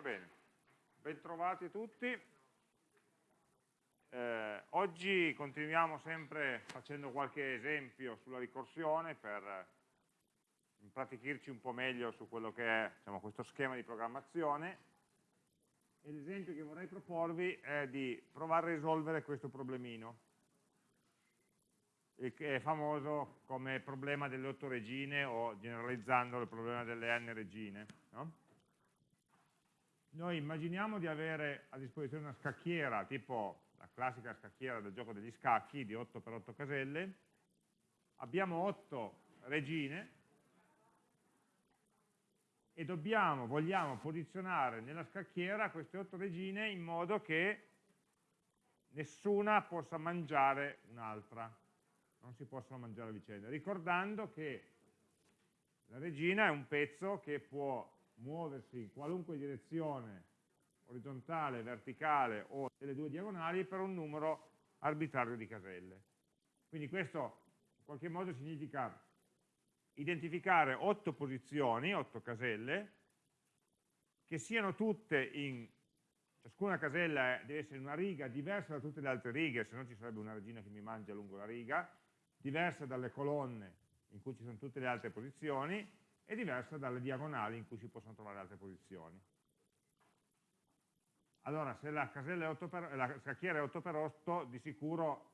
Va bene, bentrovati tutti. Eh, oggi continuiamo sempre facendo qualche esempio sulla ricorsione per impratichirci un po' meglio su quello che è diciamo, questo schema di programmazione l'esempio che vorrei proporvi è di provare a risolvere questo problemino che è famoso come problema delle otto regine o generalizzando il problema delle n regine. No? Noi immaginiamo di avere a disposizione una scacchiera, tipo la classica scacchiera del gioco degli scacchi di 8x8 caselle, abbiamo 8 regine e dobbiamo, vogliamo posizionare nella scacchiera queste 8 regine in modo che nessuna possa mangiare un'altra. Non si possono mangiare a vicenda, ricordando che la regina è un pezzo che può muoversi in qualunque direzione orizzontale, verticale o delle due diagonali per un numero arbitrario di caselle. Quindi questo in qualche modo significa identificare otto posizioni, otto caselle, che siano tutte in, ciascuna casella deve essere in una riga diversa da tutte le altre righe, se no ci sarebbe una regina che mi mangia lungo la riga, diversa dalle colonne in cui ci sono tutte le altre posizioni e diversa dalle diagonali in cui si possono trovare altre posizioni. Allora, se la, per, la scacchiera è 8x8, di sicuro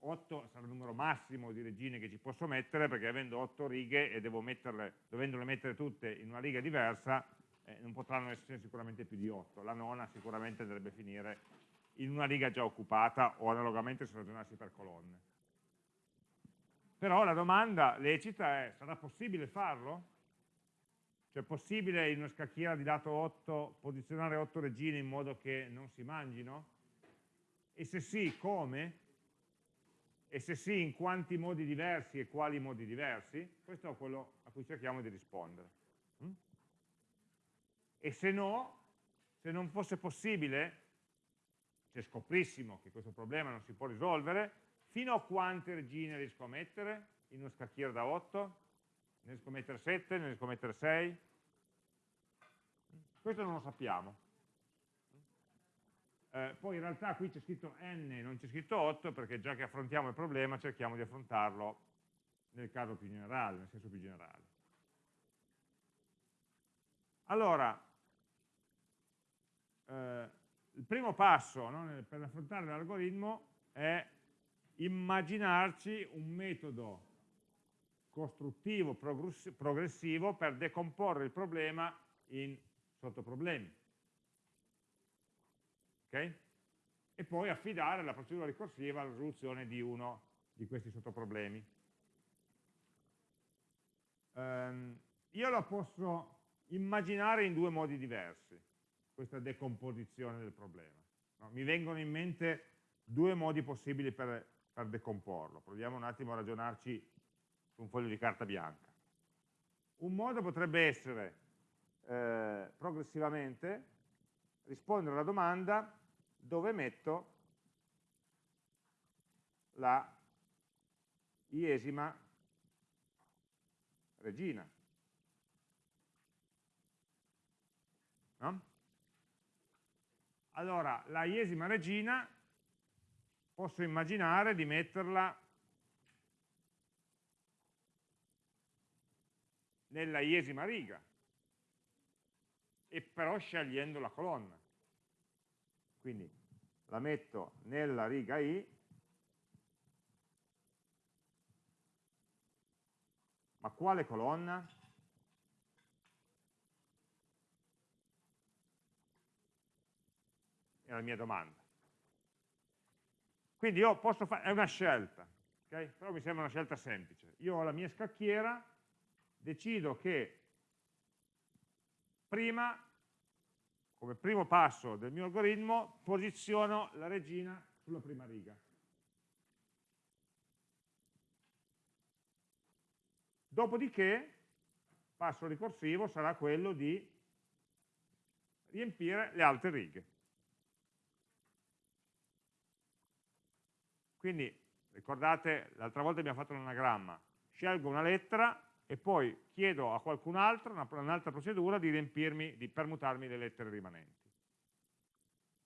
8 sarà il numero massimo di regine che ci posso mettere, perché avendo 8 righe e metterle, dovendole mettere tutte in una riga diversa, eh, non potranno essere sicuramente più di 8. La nona sicuramente dovrebbe finire in una riga già occupata o analogamente se ragionassi per colonne. Però la domanda lecita è, sarà possibile farlo? Cioè è possibile in una scacchiera di lato 8 posizionare 8 regine in modo che non si mangino? E se sì, come? E se sì, in quanti modi diversi e quali modi diversi? Questo è quello a cui cerchiamo di rispondere. Mm? E se no, se non fosse possibile, se scoprissimo che questo problema non si può risolvere, Fino a quante regine riesco a mettere in uno scacchiere da 8? Ne riesco a mettere 7? Ne riesco a mettere 6? Questo non lo sappiamo. Eh, poi in realtà qui c'è scritto n, non c'è scritto 8, perché già che affrontiamo il problema cerchiamo di affrontarlo nel caso più generale, nel senso più generale. Allora, eh, il primo passo no, per affrontare l'algoritmo è immaginarci un metodo costruttivo, progressivo per decomporre il problema in sottoproblemi. Ok? E poi affidare la procedura ricorsiva alla risoluzione di uno di questi sottoproblemi. Um, io lo posso immaginare in due modi diversi, questa decomposizione del problema. No? Mi vengono in mente due modi possibili per per decomporlo. Proviamo un attimo a ragionarci su un foglio di carta bianca. Un modo potrebbe essere eh, progressivamente rispondere alla domanda dove metto la iesima regina. No? Allora, la iesima regina posso immaginare di metterla nella iesima riga, e però scegliendo la colonna. Quindi la metto nella riga I, ma quale colonna? È la mia domanda. Quindi io posso fare, è una scelta, okay? però mi sembra una scelta semplice. Io ho la mia scacchiera, decido che prima, come primo passo del mio algoritmo, posiziono la regina sulla prima riga. Dopodiché, passo ricorsivo sarà quello di riempire le altre righe. Quindi, ricordate, l'altra volta abbiamo fatto un anagramma, scelgo una lettera, e poi chiedo a qualcun altro, un'altra procedura, di riempirmi, di permutarmi le lettere rimanenti.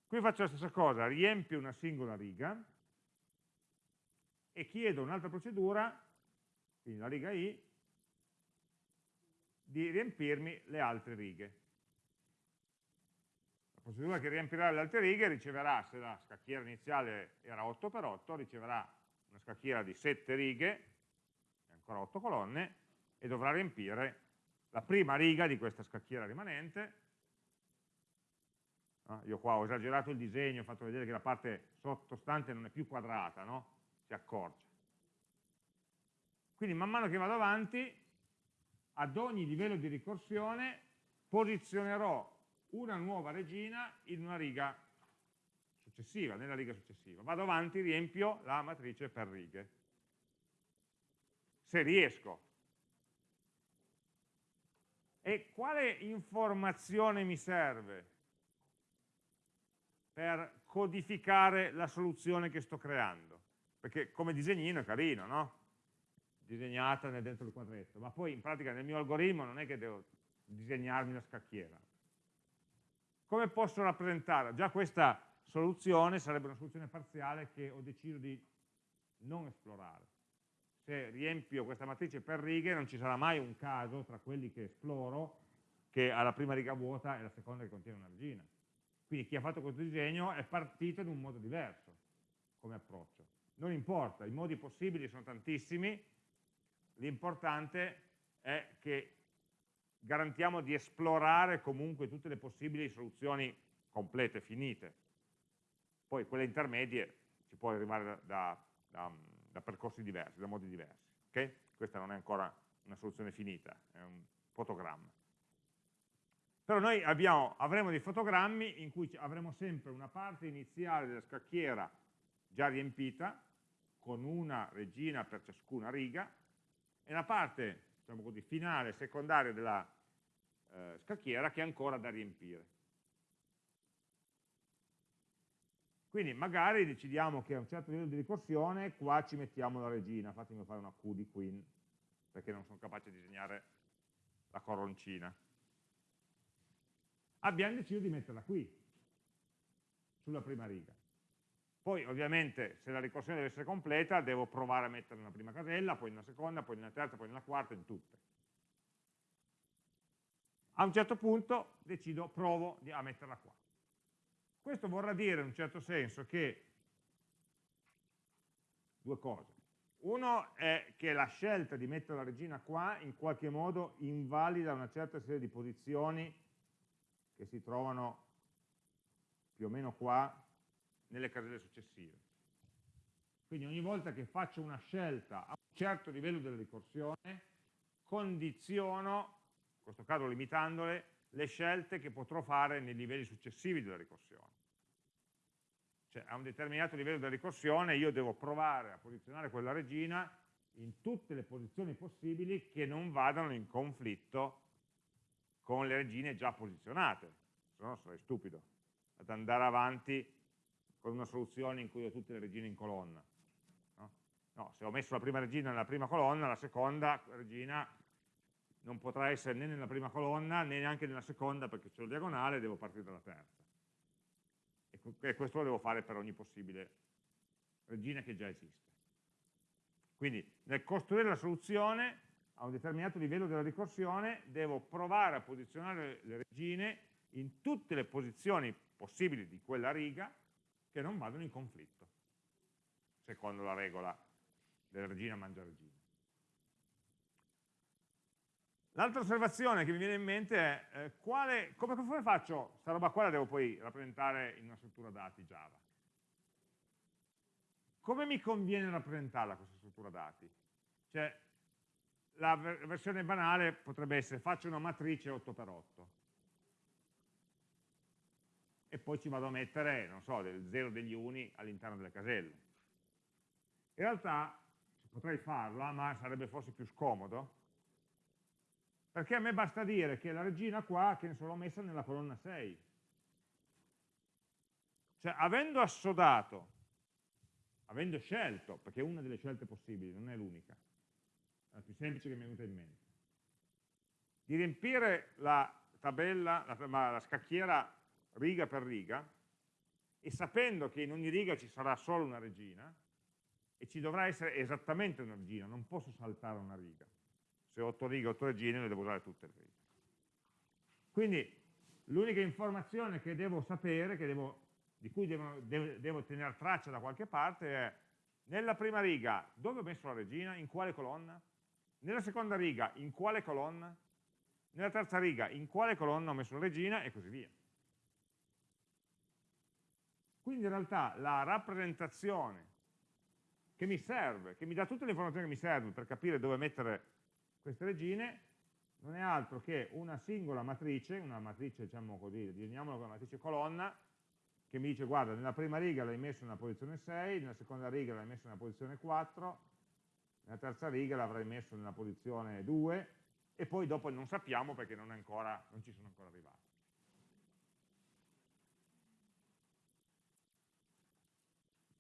Qui faccio la stessa cosa, riempio una singola riga e chiedo un'altra procedura, quindi la riga i, di riempirmi le altre righe. Procedura che riempirà le altre righe riceverà, se la scacchiera iniziale era 8x8, riceverà una scacchiera di 7 righe, ancora 8 colonne, e dovrà riempire la prima riga di questa scacchiera rimanente. No? Io qua ho esagerato il disegno, ho fatto vedere che la parte sottostante non è più quadrata, no? si accorcia. Quindi man mano che vado avanti ad ogni livello di ricorsione posizionerò una nuova regina in una riga successiva, nella riga successiva. Vado avanti, riempio la matrice per righe. Se riesco. E quale informazione mi serve per codificare la soluzione che sto creando? Perché come disegnino è carino, no? disegnata dentro il quadretto, ma poi in pratica nel mio algoritmo non è che devo disegnarmi la scacchiera. Come posso rappresentare? Già questa soluzione sarebbe una soluzione parziale che ho deciso di non esplorare. Se riempio questa matrice per righe non ci sarà mai un caso tra quelli che esploro che ha la prima riga vuota e la seconda che contiene una regina. Quindi chi ha fatto questo disegno è partito in un modo diverso come approccio. Non importa, i modi possibili sono tantissimi, l'importante è che garantiamo di esplorare comunque tutte le possibili soluzioni complete, finite. Poi quelle intermedie si può arrivare da, da, da, da percorsi diversi, da modi diversi. Okay? Questa non è ancora una soluzione finita, è un fotogramma. Però noi abbiamo, avremo dei fotogrammi in cui avremo sempre una parte iniziale della scacchiera già riempita, con una regina per ciascuna riga, e la parte diciamo così, finale, secondaria della eh, scacchiera che è ancora da riempire. Quindi magari decidiamo che a un certo livello di ricorsione qua ci mettiamo la regina, fatemi fare una Q di queen, perché non sono capace di disegnare la coroncina. Abbiamo deciso di metterla qui, sulla prima riga. Poi ovviamente se la ricorsione deve essere completa devo provare a metterla nella prima casella, poi nella seconda, poi nella terza, poi nella quarta, in tutte. A un certo punto decido, provo a metterla qua. Questo vorrà dire in un certo senso che due cose. Uno è che la scelta di mettere la regina qua in qualche modo invalida una certa serie di posizioni che si trovano più o meno qua nelle caselle successive. Quindi ogni volta che faccio una scelta a un certo livello della ricorsione, condiziono, in questo caso limitandole, le scelte che potrò fare nei livelli successivi della ricorsione. Cioè a un determinato livello della ricorsione io devo provare a posizionare quella regina in tutte le posizioni possibili che non vadano in conflitto con le regine già posizionate, se no sarei stupido ad andare avanti con una soluzione in cui ho tutte le regine in colonna. No? no? se ho messo la prima regina nella prima colonna, la seconda regina non potrà essere né nella prima colonna né neanche nella seconda perché c'è il diagonale e devo partire dalla terza. E questo lo devo fare per ogni possibile regina che già esiste. Quindi nel costruire la soluzione a un determinato livello della ricorsione devo provare a posizionare le regine in tutte le posizioni possibili di quella riga che non vadano in conflitto, secondo la regola della regina mangia regina. L'altra osservazione che mi viene in mente è eh, quale, come, come faccio, questa roba qua la devo poi rappresentare in una struttura dati Java. Come mi conviene rappresentarla questa struttura dati? Cioè, la versione banale potrebbe essere faccio una matrice 8x8 e poi ci vado a mettere, non so, del 0 degli uni all'interno delle caselle. In realtà potrei farla, ma sarebbe forse più scomodo, perché a me basta dire che la regina qua, che ne so, l'ho messa nella colonna 6. Cioè, avendo assodato, avendo scelto, perché è una delle scelte possibili, non è l'unica, è la più semplice che mi è venuta in mente, di riempire la tabella, la, la scacchiera riga per riga, e sapendo che in ogni riga ci sarà solo una regina, e ci dovrà essere esattamente una regina, non posso saltare una riga. Se ho 8 righe, 8 regine, le devo usare tutte le righe. Quindi l'unica informazione che devo sapere, che devo, di cui devo, devo, devo tenere traccia da qualche parte è nella prima riga dove ho messo la regina, in quale colonna, nella seconda riga in quale colonna, nella terza riga in quale colonna ho messo la regina e così via. Quindi in realtà la rappresentazione che mi serve, che mi dà tutte le informazioni che mi servono per capire dove mettere queste regine, non è altro che una singola matrice, una matrice, diciamo così, disegniamola come matrice colonna, che mi dice, guarda, nella prima riga l'hai messo una posizione 6, nella seconda riga l'hai messo una posizione 4, nella terza riga l'avrai messo nella posizione 2, e poi dopo non sappiamo perché non, ancora, non ci sono ancora arrivati.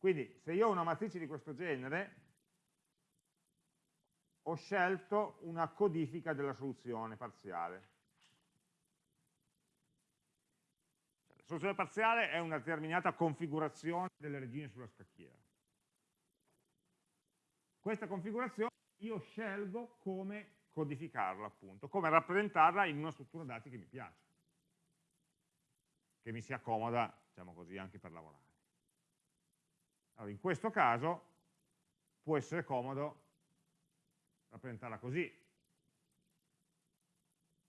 Quindi se io ho una matrice di questo genere, ho scelto una codifica della soluzione parziale. La soluzione parziale è una determinata configurazione delle regine sulla scacchiera. Questa configurazione io scelgo come codificarla, appunto, come rappresentarla in una struttura dati che mi piace, che mi si accomoda, diciamo così, anche per lavorare. Allora, in questo caso può essere comodo rappresentarla così.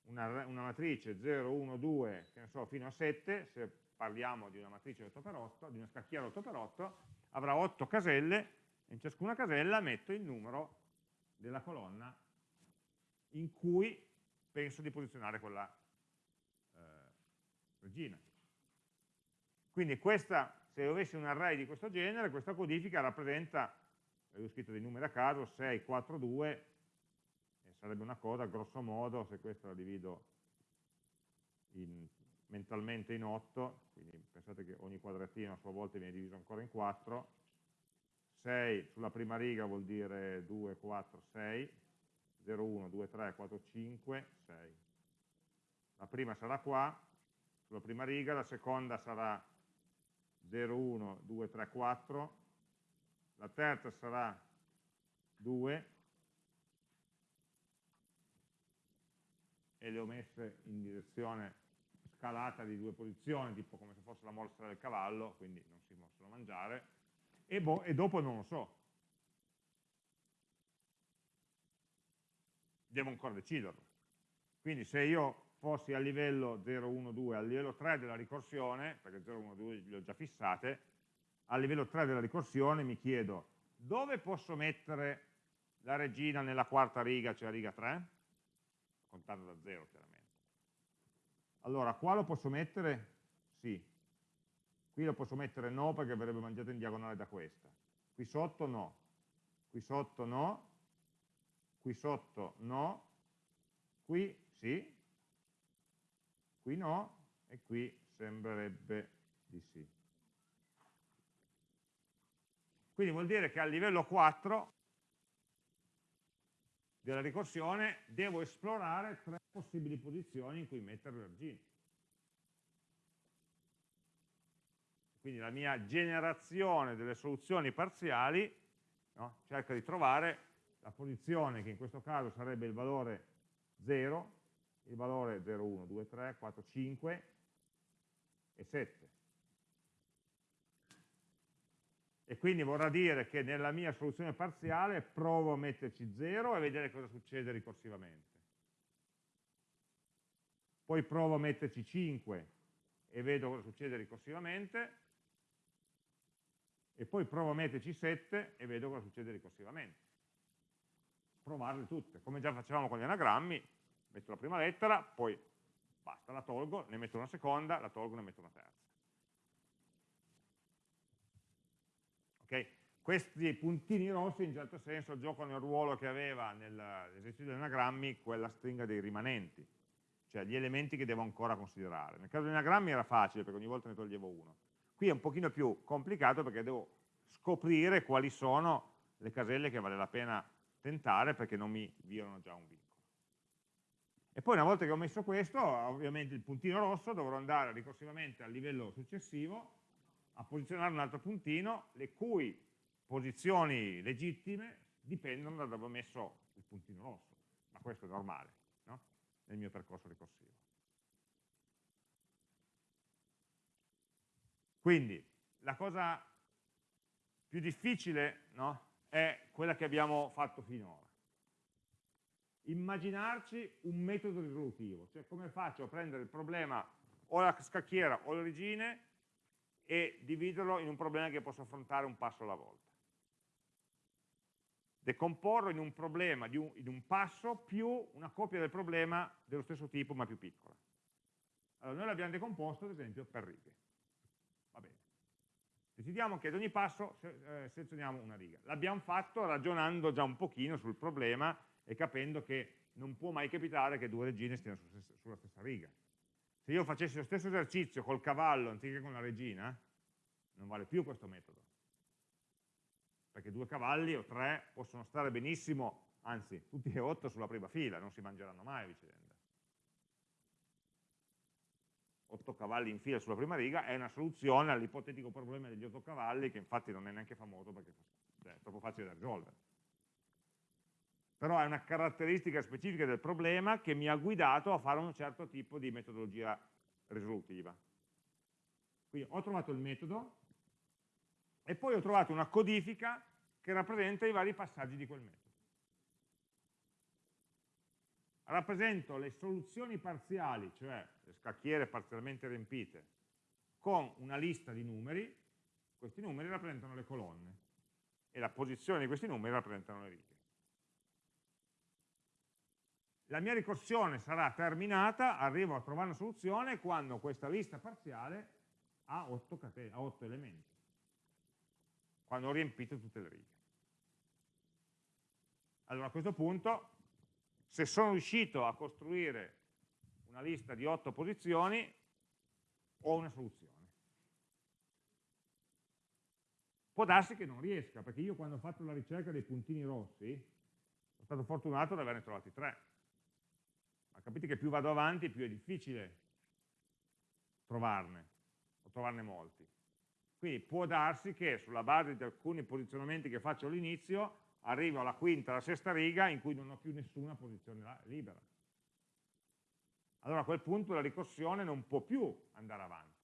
Una, una, matrice 0, 1, 2, che ne so, fino a 7, se parliamo di una matrice 8x8, di una scacchiera 8x8, avrà 8 caselle e in ciascuna casella metto il numero della colonna in cui penso di posizionare quella eh, regina. Quindi questa, se avessi un array di questo genere, questa codifica rappresenta, avevo scritto dei numeri a caso, 6, 4, 2, sarebbe una cosa, grosso modo, se questa la divido in, mentalmente in 8, quindi pensate che ogni quadratino a sua volta viene diviso ancora in 4, 6 sulla prima riga vuol dire 2, 4, 6, 0, 1, 2, 3, 4, 5, 6. La prima sarà qua, sulla prima riga, la seconda sarà 0, 1, 2, 3, 4, la terza sarà 2, e le ho messe in direzione scalata di due posizioni, tipo come se fosse la morsa del cavallo, quindi non si possono mangiare, e, boh, e dopo non lo so. Devo ancora deciderlo. Quindi se io fossi a livello 0, 1, 2, a livello 3 della ricorsione, perché 0, 1, 2 le ho già fissate, a livello 3 della ricorsione mi chiedo dove posso mettere la regina nella quarta riga, cioè riga 3? contando da 0 chiaramente. Allora, qua lo posso mettere? Sì. Qui lo posso mettere no perché verrebbe mangiato in diagonale da questa. Qui sotto no. Qui sotto no. Qui sotto no. Qui sì. Qui no. E qui sembrerebbe di sì. Quindi vuol dire che a livello 4 della ricorsione devo esplorare tre possibili posizioni in cui mettere le argine. Quindi la mia generazione delle soluzioni parziali no, cerca di trovare la posizione che in questo caso sarebbe il valore 0, il valore 0, 1, 2, 3, 4, 5 e 7 e quindi vorrà dire che nella mia soluzione parziale provo a metterci 0 e vedere cosa succede ricorsivamente. Poi provo a metterci 5 e vedo cosa succede ricorsivamente, e poi provo a metterci 7 e vedo cosa succede ricorsivamente. Provarle tutte, come già facevamo con gli anagrammi, metto la prima lettera, poi basta, la tolgo, ne metto una seconda, la tolgo, ne metto una terza. Okay? Questi puntini rossi in certo senso giocano il ruolo che aveva nell'esercizio degli anagrammi quella stringa dei rimanenti, cioè gli elementi che devo ancora considerare. Nel caso degli anagrammi era facile perché ogni volta ne toglievo uno. Qui è un pochino più complicato perché devo scoprire quali sono le caselle che vale la pena tentare perché non mi violano già un vincolo. E poi una volta che ho messo questo, ovviamente il puntino rosso, dovrò andare ricorsivamente al livello successivo a posizionare un altro puntino, le cui posizioni legittime dipendono da dove ho messo il puntino rosso, ma questo è normale no? nel mio percorso ricorsivo. Quindi la cosa più difficile no? è quella che abbiamo fatto finora. Immaginarci un metodo risolutivo, cioè come faccio a prendere il problema o la scacchiera o l'origine e dividerlo in un problema che posso affrontare un passo alla volta. Decomporlo in un problema, un, in un passo, più una copia del problema dello stesso tipo ma più piccola. Allora noi l'abbiamo decomposto ad esempio per righe. Va bene. Decidiamo che ad ogni passo eh, selezioniamo una riga. L'abbiamo fatto ragionando già un pochino sul problema e capendo che non può mai capitare che due regine stiano sulla stessa riga. Se io facessi lo stesso esercizio col cavallo anziché con la regina, non vale più questo metodo. Perché due cavalli o tre possono stare benissimo, anzi, tutti e otto sulla prima fila, non si mangeranno mai a vicenda. Otto cavalli in fila sulla prima riga è una soluzione all'ipotetico problema degli otto cavalli, che infatti non è neanche famoso perché è troppo facile da risolvere però è una caratteristica specifica del problema che mi ha guidato a fare un certo tipo di metodologia risolutiva. Quindi ho trovato il metodo e poi ho trovato una codifica che rappresenta i vari passaggi di quel metodo. Rappresento le soluzioni parziali, cioè le scacchiere parzialmente riempite, con una lista di numeri, questi numeri rappresentano le colonne e la posizione di questi numeri rappresentano le righe la mia ricorsione sarà terminata, arrivo a trovare una soluzione quando questa lista parziale ha 8, ha 8 elementi, quando ho riempito tutte le righe. Allora a questo punto, se sono riuscito a costruire una lista di 8 posizioni, ho una soluzione. Può darsi che non riesca, perché io quando ho fatto la ricerca dei puntini rossi, sono stato fortunato ad averne trovati 3 ma capite che più vado avanti più è difficile trovarne, o trovarne molti. Quindi può darsi che sulla base di alcuni posizionamenti che faccio all'inizio arrivo alla quinta, alla sesta riga in cui non ho più nessuna posizione libera. Allora a quel punto la ricorsione non può più andare avanti.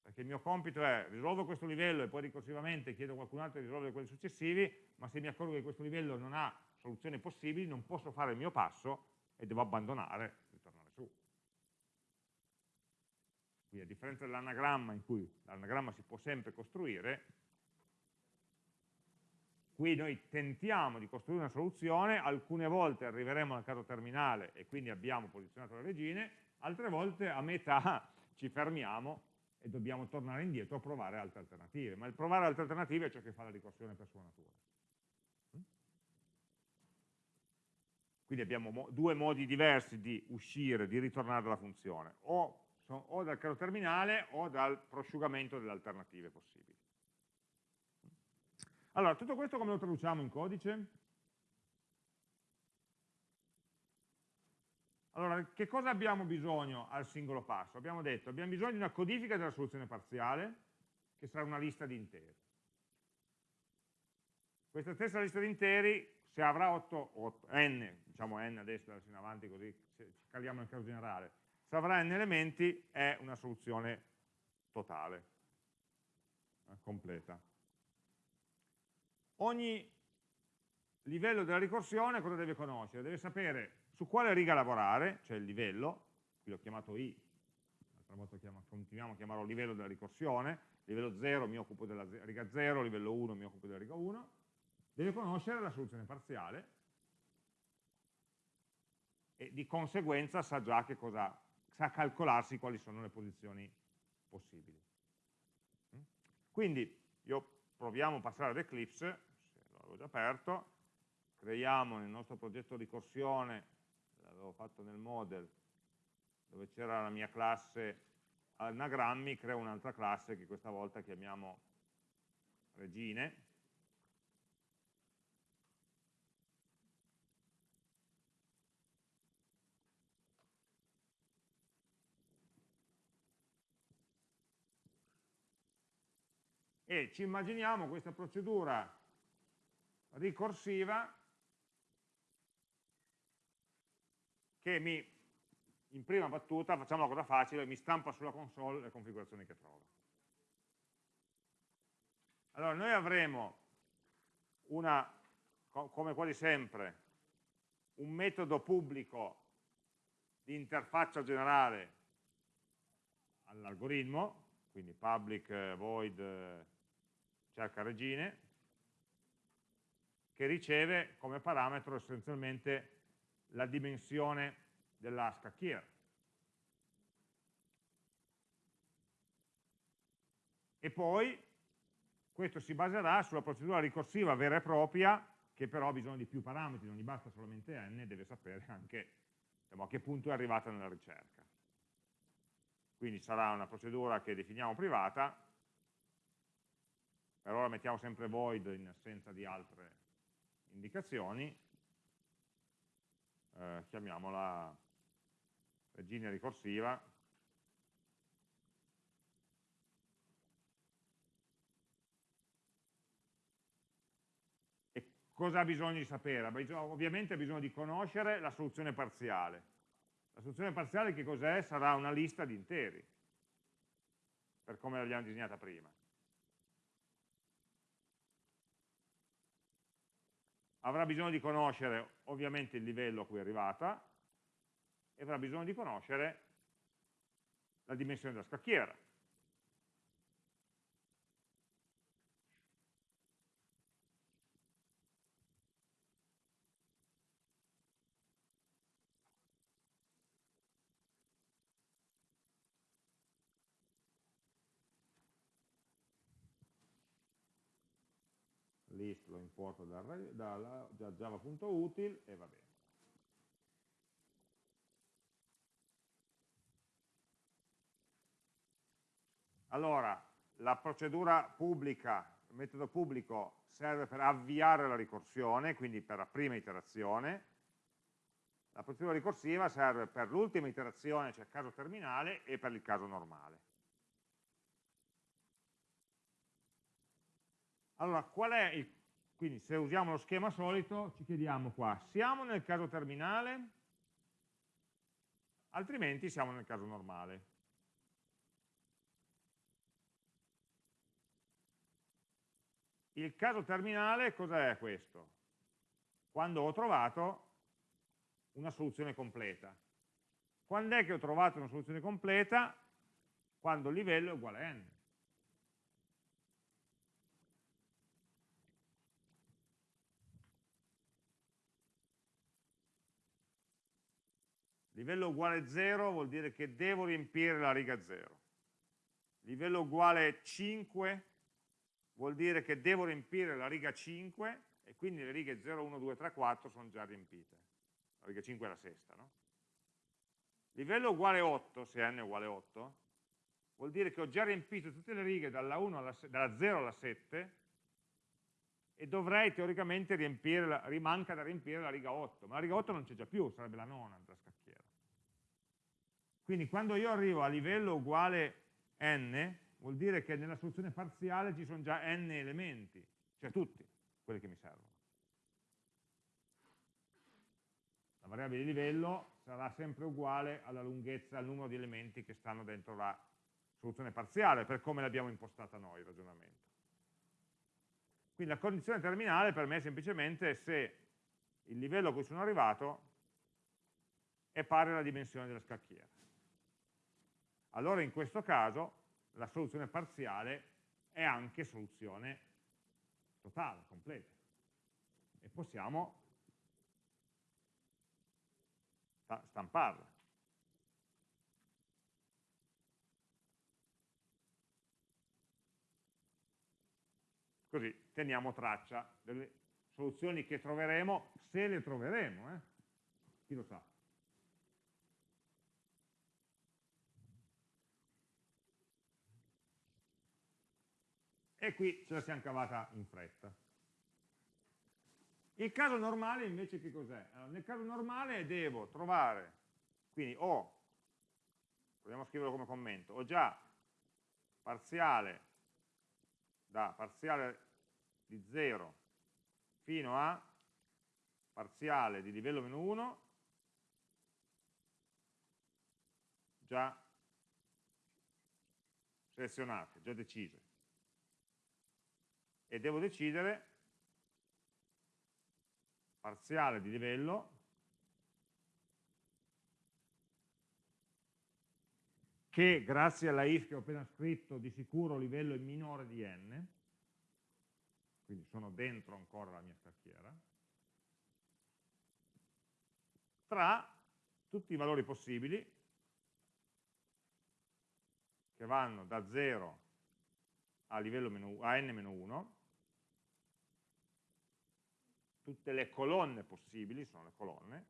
Perché il mio compito è risolvo questo livello e poi ricorsivamente chiedo a qualcun altro di risolvere quelli successivi, ma se mi accorgo che questo livello non ha soluzioni possibili, non posso fare il mio passo e devo abbandonare e tornare su. Quindi a differenza dell'anagramma in cui l'anagramma si può sempre costruire, qui noi tentiamo di costruire una soluzione, alcune volte arriveremo al caso terminale e quindi abbiamo posizionato le regine, altre volte a metà ci fermiamo e dobbiamo tornare indietro a provare altre alternative, ma il provare altre alternative è ciò che fa la ricorsione per sua natura. Quindi abbiamo mo due modi diversi di uscire, di ritornare dalla funzione, o, o dal caso terminale o dal prosciugamento delle alternative possibili. Allora, tutto questo come lo traduciamo in codice? Allora, che cosa abbiamo bisogno al singolo passo? Abbiamo detto, abbiamo bisogno di una codifica della soluzione parziale, che sarà una lista di interi. Questa stessa lista di interi se avrà 8, 8 n, diciamo n adesso adesso in avanti così caliamo nel caso generale, se avrà n elementi è una soluzione totale, eh, completa. Ogni livello della ricorsione cosa deve conoscere? Deve sapere su quale riga lavorare, cioè il livello, qui l'ho chiamato i, l'altra volta chiamo, continuiamo a chiamarlo livello della ricorsione, livello 0 mi occupo della riga 0, livello 1 mi occupo della riga 1, deve conoscere la soluzione parziale e di conseguenza sa già che cosa, sa calcolarsi quali sono le posizioni possibili. Mm? Quindi io proviamo a passare ad Eclipse, se l'avevo già aperto, creiamo nel nostro progetto ricorsione, l'avevo fatto nel model, dove c'era la mia classe anagrammi, creo un'altra classe che questa volta chiamiamo regine, e ci immaginiamo questa procedura ricorsiva che mi, in prima battuta, facciamo una cosa facile, mi stampa sulla console le configurazioni che trova. Allora, noi avremo una, come quasi sempre, un metodo pubblico di interfaccia generale all'algoritmo, quindi public void cerca regine, che riceve come parametro essenzialmente la dimensione della scacchiera. E poi questo si baserà sulla procedura ricorsiva vera e propria, che però ha bisogno di più parametri, non gli basta solamente n, deve sapere anche diciamo, a che punto è arrivata nella ricerca. Quindi sarà una procedura che definiamo privata, per ora mettiamo sempre void in assenza di altre indicazioni, eh, chiamiamola regina ricorsiva, cosa ha bisogno di sapere? Ovviamente ha bisogno di conoscere la soluzione parziale. La soluzione parziale che cos'è? Sarà una lista di interi, per come l'abbiamo disegnata prima. Avrà bisogno di conoscere ovviamente il livello a cui è arrivata e avrà bisogno di conoscere la dimensione della scacchiera. list lo importo da, da, da java.util e va bene. Allora, la procedura pubblica, il metodo pubblico serve per avviare la ricorsione, quindi per la prima iterazione. La procedura ricorsiva serve per l'ultima iterazione, cioè caso terminale, e per il caso normale. Allora, qual è il, quindi se usiamo lo schema solito, ci chiediamo qua, siamo nel caso terminale? Altrimenti siamo nel caso normale. Il caso terminale cos'è questo? Quando ho trovato una soluzione completa. Quando è che ho trovato una soluzione completa? Quando il livello è uguale a n. Livello uguale 0 vuol dire che devo riempire la riga 0. Livello uguale 5 vuol dire che devo riempire la riga 5 e quindi le righe 0, 1, 2, 3, 4 sono già riempite. La riga 5 è la sesta, no? Livello uguale 8, se n è uguale 8, vuol dire che ho già riempito tutte le righe dalla, alla, dalla 0 alla 7 e dovrei teoricamente riempire, la, rimanca da riempire la riga 8, ma la riga 8 non c'è già più, sarebbe la nona. Quindi quando io arrivo a livello uguale n, vuol dire che nella soluzione parziale ci sono già n elementi, cioè tutti quelli che mi servono. La variabile di livello sarà sempre uguale alla lunghezza, al numero di elementi che stanno dentro la soluzione parziale, per come l'abbiamo impostata noi il ragionamento. Quindi la condizione terminale per me è semplicemente se il livello a cui sono arrivato è pari alla dimensione della scacchiera allora in questo caso la soluzione parziale è anche soluzione totale, completa. E possiamo stamparla. Così teniamo traccia delle soluzioni che troveremo, se le troveremo, eh? chi lo sa. E qui ce la siamo cavata in fretta. Il caso normale invece che cos'è? Allora, nel caso normale devo trovare, quindi ho, proviamo a scriverlo come commento, ho già parziale da parziale di 0 fino a parziale di livello meno 1 già selezionate, già decise. E devo decidere parziale di livello che grazie alla if che ho appena scritto di sicuro livello è minore di n, quindi sono dentro ancora la mia scacchiera, tra tutti i valori possibili che vanno da 0 a, a n-1, tutte le colonne possibili, sono le colonne,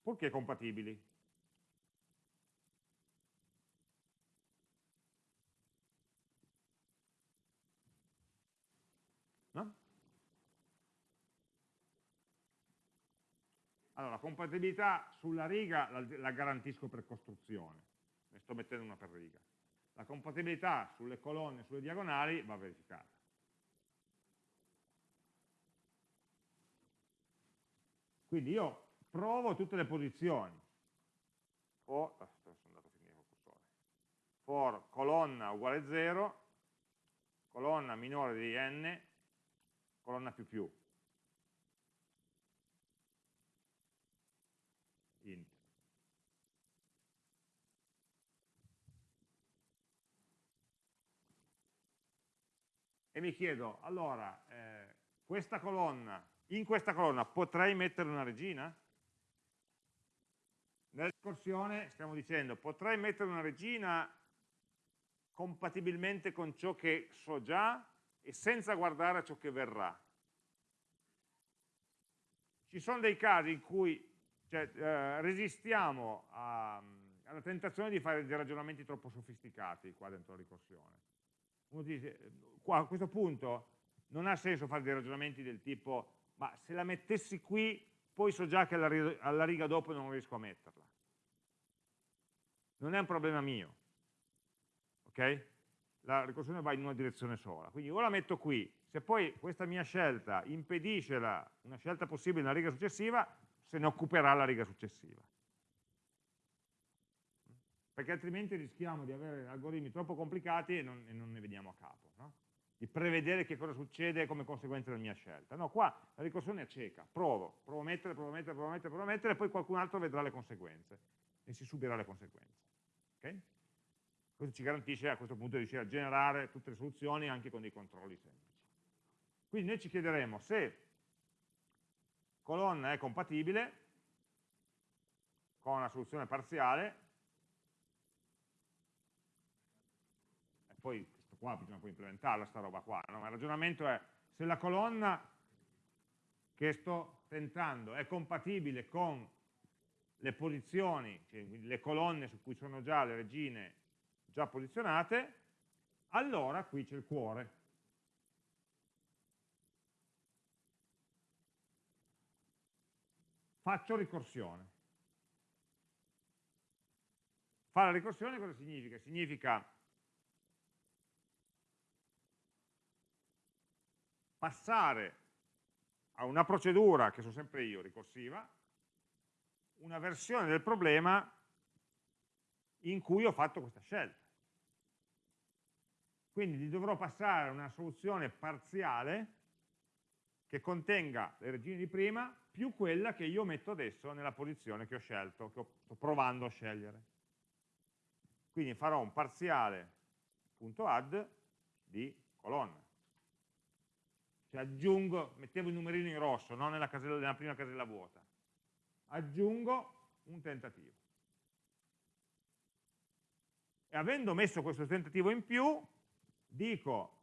purché compatibili. No? Allora, compatibilità sulla riga la, la garantisco per costruzione ne sto mettendo una per riga. La compatibilità sulle colonne sulle diagonali va verificata. Quindi io provo tutte le posizioni. For, for colonna uguale 0, colonna minore di n, colonna più più. int. e mi chiedo, allora, eh, questa colonna, in questa colonna potrei mettere una regina? Nella discorsione stiamo dicendo, potrei mettere una regina compatibilmente con ciò che so già e senza guardare a ciò che verrà. Ci sono dei casi in cui cioè, eh, resistiamo a, alla tentazione di fare dei ragionamenti troppo sofisticati qua dentro la ricorsione. Uno dice, qua a questo punto non ha senso fare dei ragionamenti del tipo ma se la mettessi qui poi so già che alla alla riga dopo non riesco a metterla. Non è un problema mio, ok? La ricorsione va in una direzione sola, quindi o la metto qui, se poi questa mia scelta impedisce la, una scelta possibile nella riga successiva, se ne occuperà la riga successiva perché altrimenti rischiamo di avere algoritmi troppo complicati e non, e non ne veniamo a capo. No? Di prevedere che cosa succede come conseguenza della mia scelta. No, qua la ricorsione è cieca, provo, provo a mettere, provo a mettere, provo a mettere, provo a mettere, e poi qualcun altro vedrà le conseguenze e si subirà le conseguenze. Okay? Questo ci garantisce a questo punto di riuscire a generare tutte le soluzioni anche con dei controlli semplici. Quindi noi ci chiederemo se colonna è compatibile con una soluzione parziale e poi qua bisogna poi implementarla sta roba qua, no? ma il ragionamento è se la colonna che sto tentando è compatibile con le posizioni, cioè le colonne su cui sono già le regine già posizionate, allora qui c'è il cuore. Faccio ricorsione. Fare la ricorsione cosa significa? Significa passare a una procedura, che sono sempre io, ricorsiva, una versione del problema in cui ho fatto questa scelta. Quindi dovrò passare a una soluzione parziale che contenga le regine di prima più quella che io metto adesso nella posizione che ho scelto, che sto provando a scegliere. Quindi farò un parziale.add di colonna cioè aggiungo, mettevo il numerino in rosso, non nella, casella, nella prima casella vuota, aggiungo un tentativo. E avendo messo questo tentativo in più, dico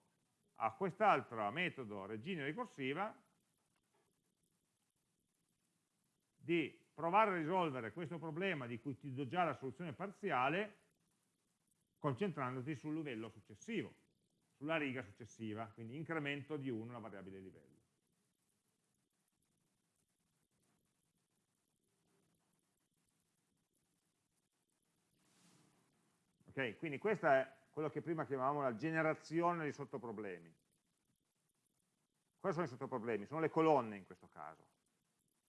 a quest'altro metodo regina ricorsiva di provare a risolvere questo problema di cui ti do già la soluzione parziale concentrandoti sul livello successivo sulla riga successiva, quindi incremento di 1 la variabile livello. Ok, quindi questa è quello che prima chiamavamo la generazione di sottoproblemi. Quali sono i sottoproblemi? Sono le colonne in questo caso.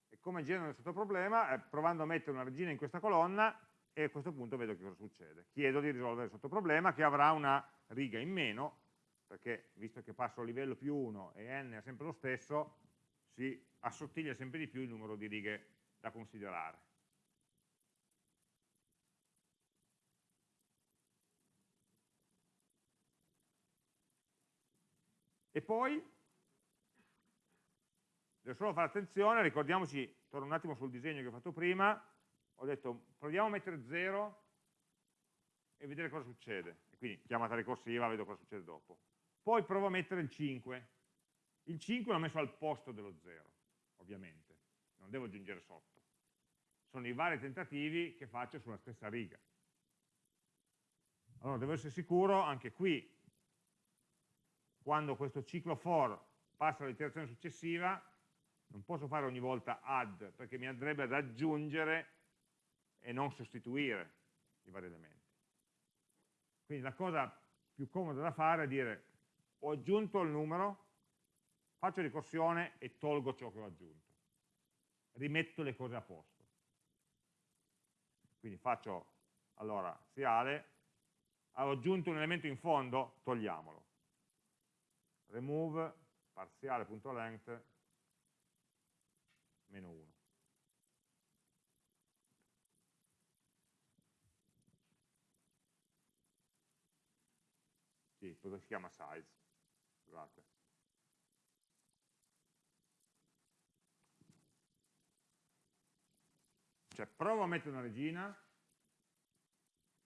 E come genero il sottoproblema? Eh, provando a mettere una regina in questa colonna e a questo punto vedo che cosa succede. Chiedo di risolvere il sottoproblema che avrà una riga in meno, perché visto che passo a livello più 1 e n è sempre lo stesso, si assottiglia sempre di più il numero di righe da considerare. E poi, devo solo fare attenzione, ricordiamoci, torno un attimo sul disegno che ho fatto prima, ho detto proviamo a mettere 0 e vedere cosa succede. E quindi chiamata ricorsiva, vedo cosa succede dopo. Poi provo a mettere il 5. Il 5 l'ho messo al posto dello 0, ovviamente. Non devo aggiungere sotto. Sono i vari tentativi che faccio sulla stessa riga. Allora devo essere sicuro, anche qui, quando questo ciclo for passa all'iterazione successiva, non posso fare ogni volta add, perché mi andrebbe ad aggiungere e non sostituire i vari elementi. Quindi la cosa più comoda da fare è dire ho aggiunto il numero, faccio ricorsione e tolgo ciò che ho aggiunto. Rimetto le cose a posto. Quindi faccio, allora, siale, ho aggiunto un elemento in fondo, togliamolo. Remove parziale.length meno 1. sì, cosa si chiama size, scusate. Cioè provo a mettere una regina,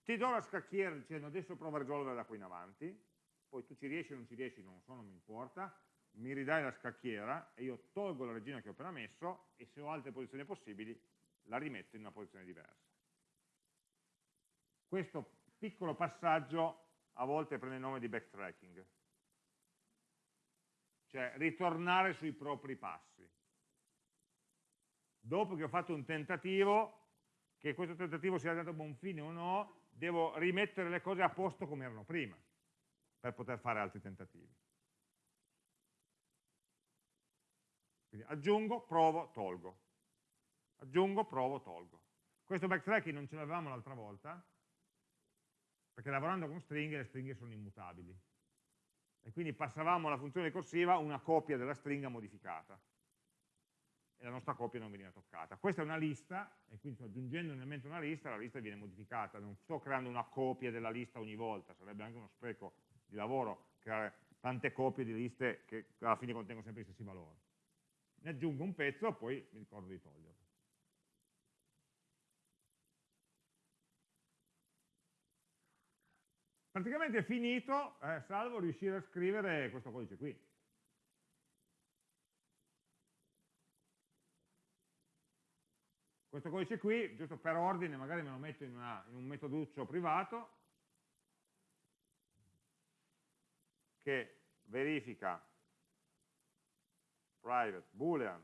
ti do la scacchiera dicendo adesso provo a risolvere da qui in avanti, poi tu ci riesci o non ci riesci, non so, non mi importa, mi ridai la scacchiera e io tolgo la regina che ho appena messo e se ho altre posizioni possibili la rimetto in una posizione diversa. Questo piccolo passaggio a volte prende il nome di backtracking, cioè ritornare sui propri passi. Dopo che ho fatto un tentativo, che questo tentativo sia andato a buon fine o no, devo rimettere le cose a posto come erano prima, per poter fare altri tentativi. Quindi aggiungo, provo, tolgo. Aggiungo, provo, tolgo. Questo backtracking non ce l'avevamo l'altra volta, perché lavorando con stringhe le stringhe sono immutabili. E quindi passavamo alla funzione ricorsiva una copia della stringa modificata e la nostra copia non veniva toccata. Questa è una lista, e quindi aggiungendo un elemento a una lista, la lista viene modificata, non sto creando una copia della lista ogni volta, sarebbe anche uno spreco di lavoro creare tante copie di liste che alla fine contengono sempre gli stessi valori. Ne aggiungo un pezzo, poi mi ricordo di toglierlo. Praticamente è finito, eh, salvo riuscire a scrivere questo codice qui. Questo codice qui, giusto per ordine, magari me lo metto in, una, in un metoduccio privato, che verifica private boolean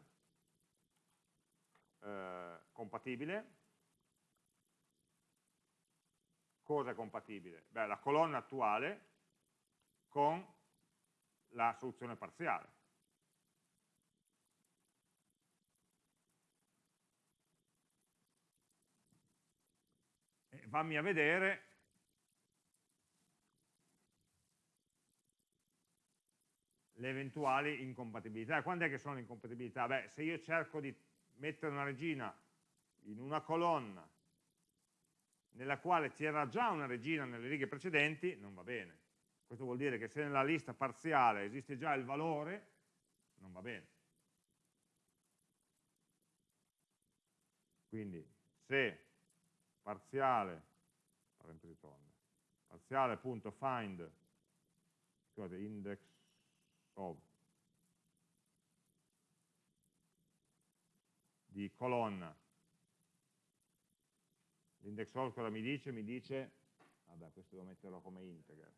eh, compatibile cosa è compatibile? Beh, la colonna attuale con la soluzione parziale. E fammi a vedere le eventuali incompatibilità. Quando è che sono le incompatibilità? Beh, se io cerco di mettere una regina in una colonna nella quale c'era già una regina nelle righe precedenti, non va bene. Questo vuol dire che se nella lista parziale esiste già il valore, non va bene. Quindi se parziale, parentesi tonda, parziale.find, scusate, index of di colonna L'index all cosa mi dice? Mi dice, vabbè questo devo metterlo come integer.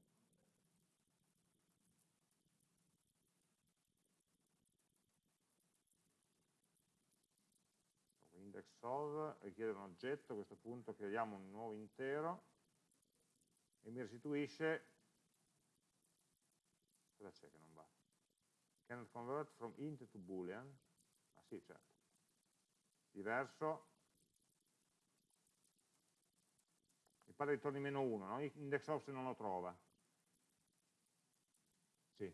Index solve richiede un oggetto, a questo punto creiamo un nuovo intero e mi restituisce cosa c'è che non va? cannot convert from int to boolean ah sì certo diverso mi pare ritorni meno 1 no? index of se non lo trova sì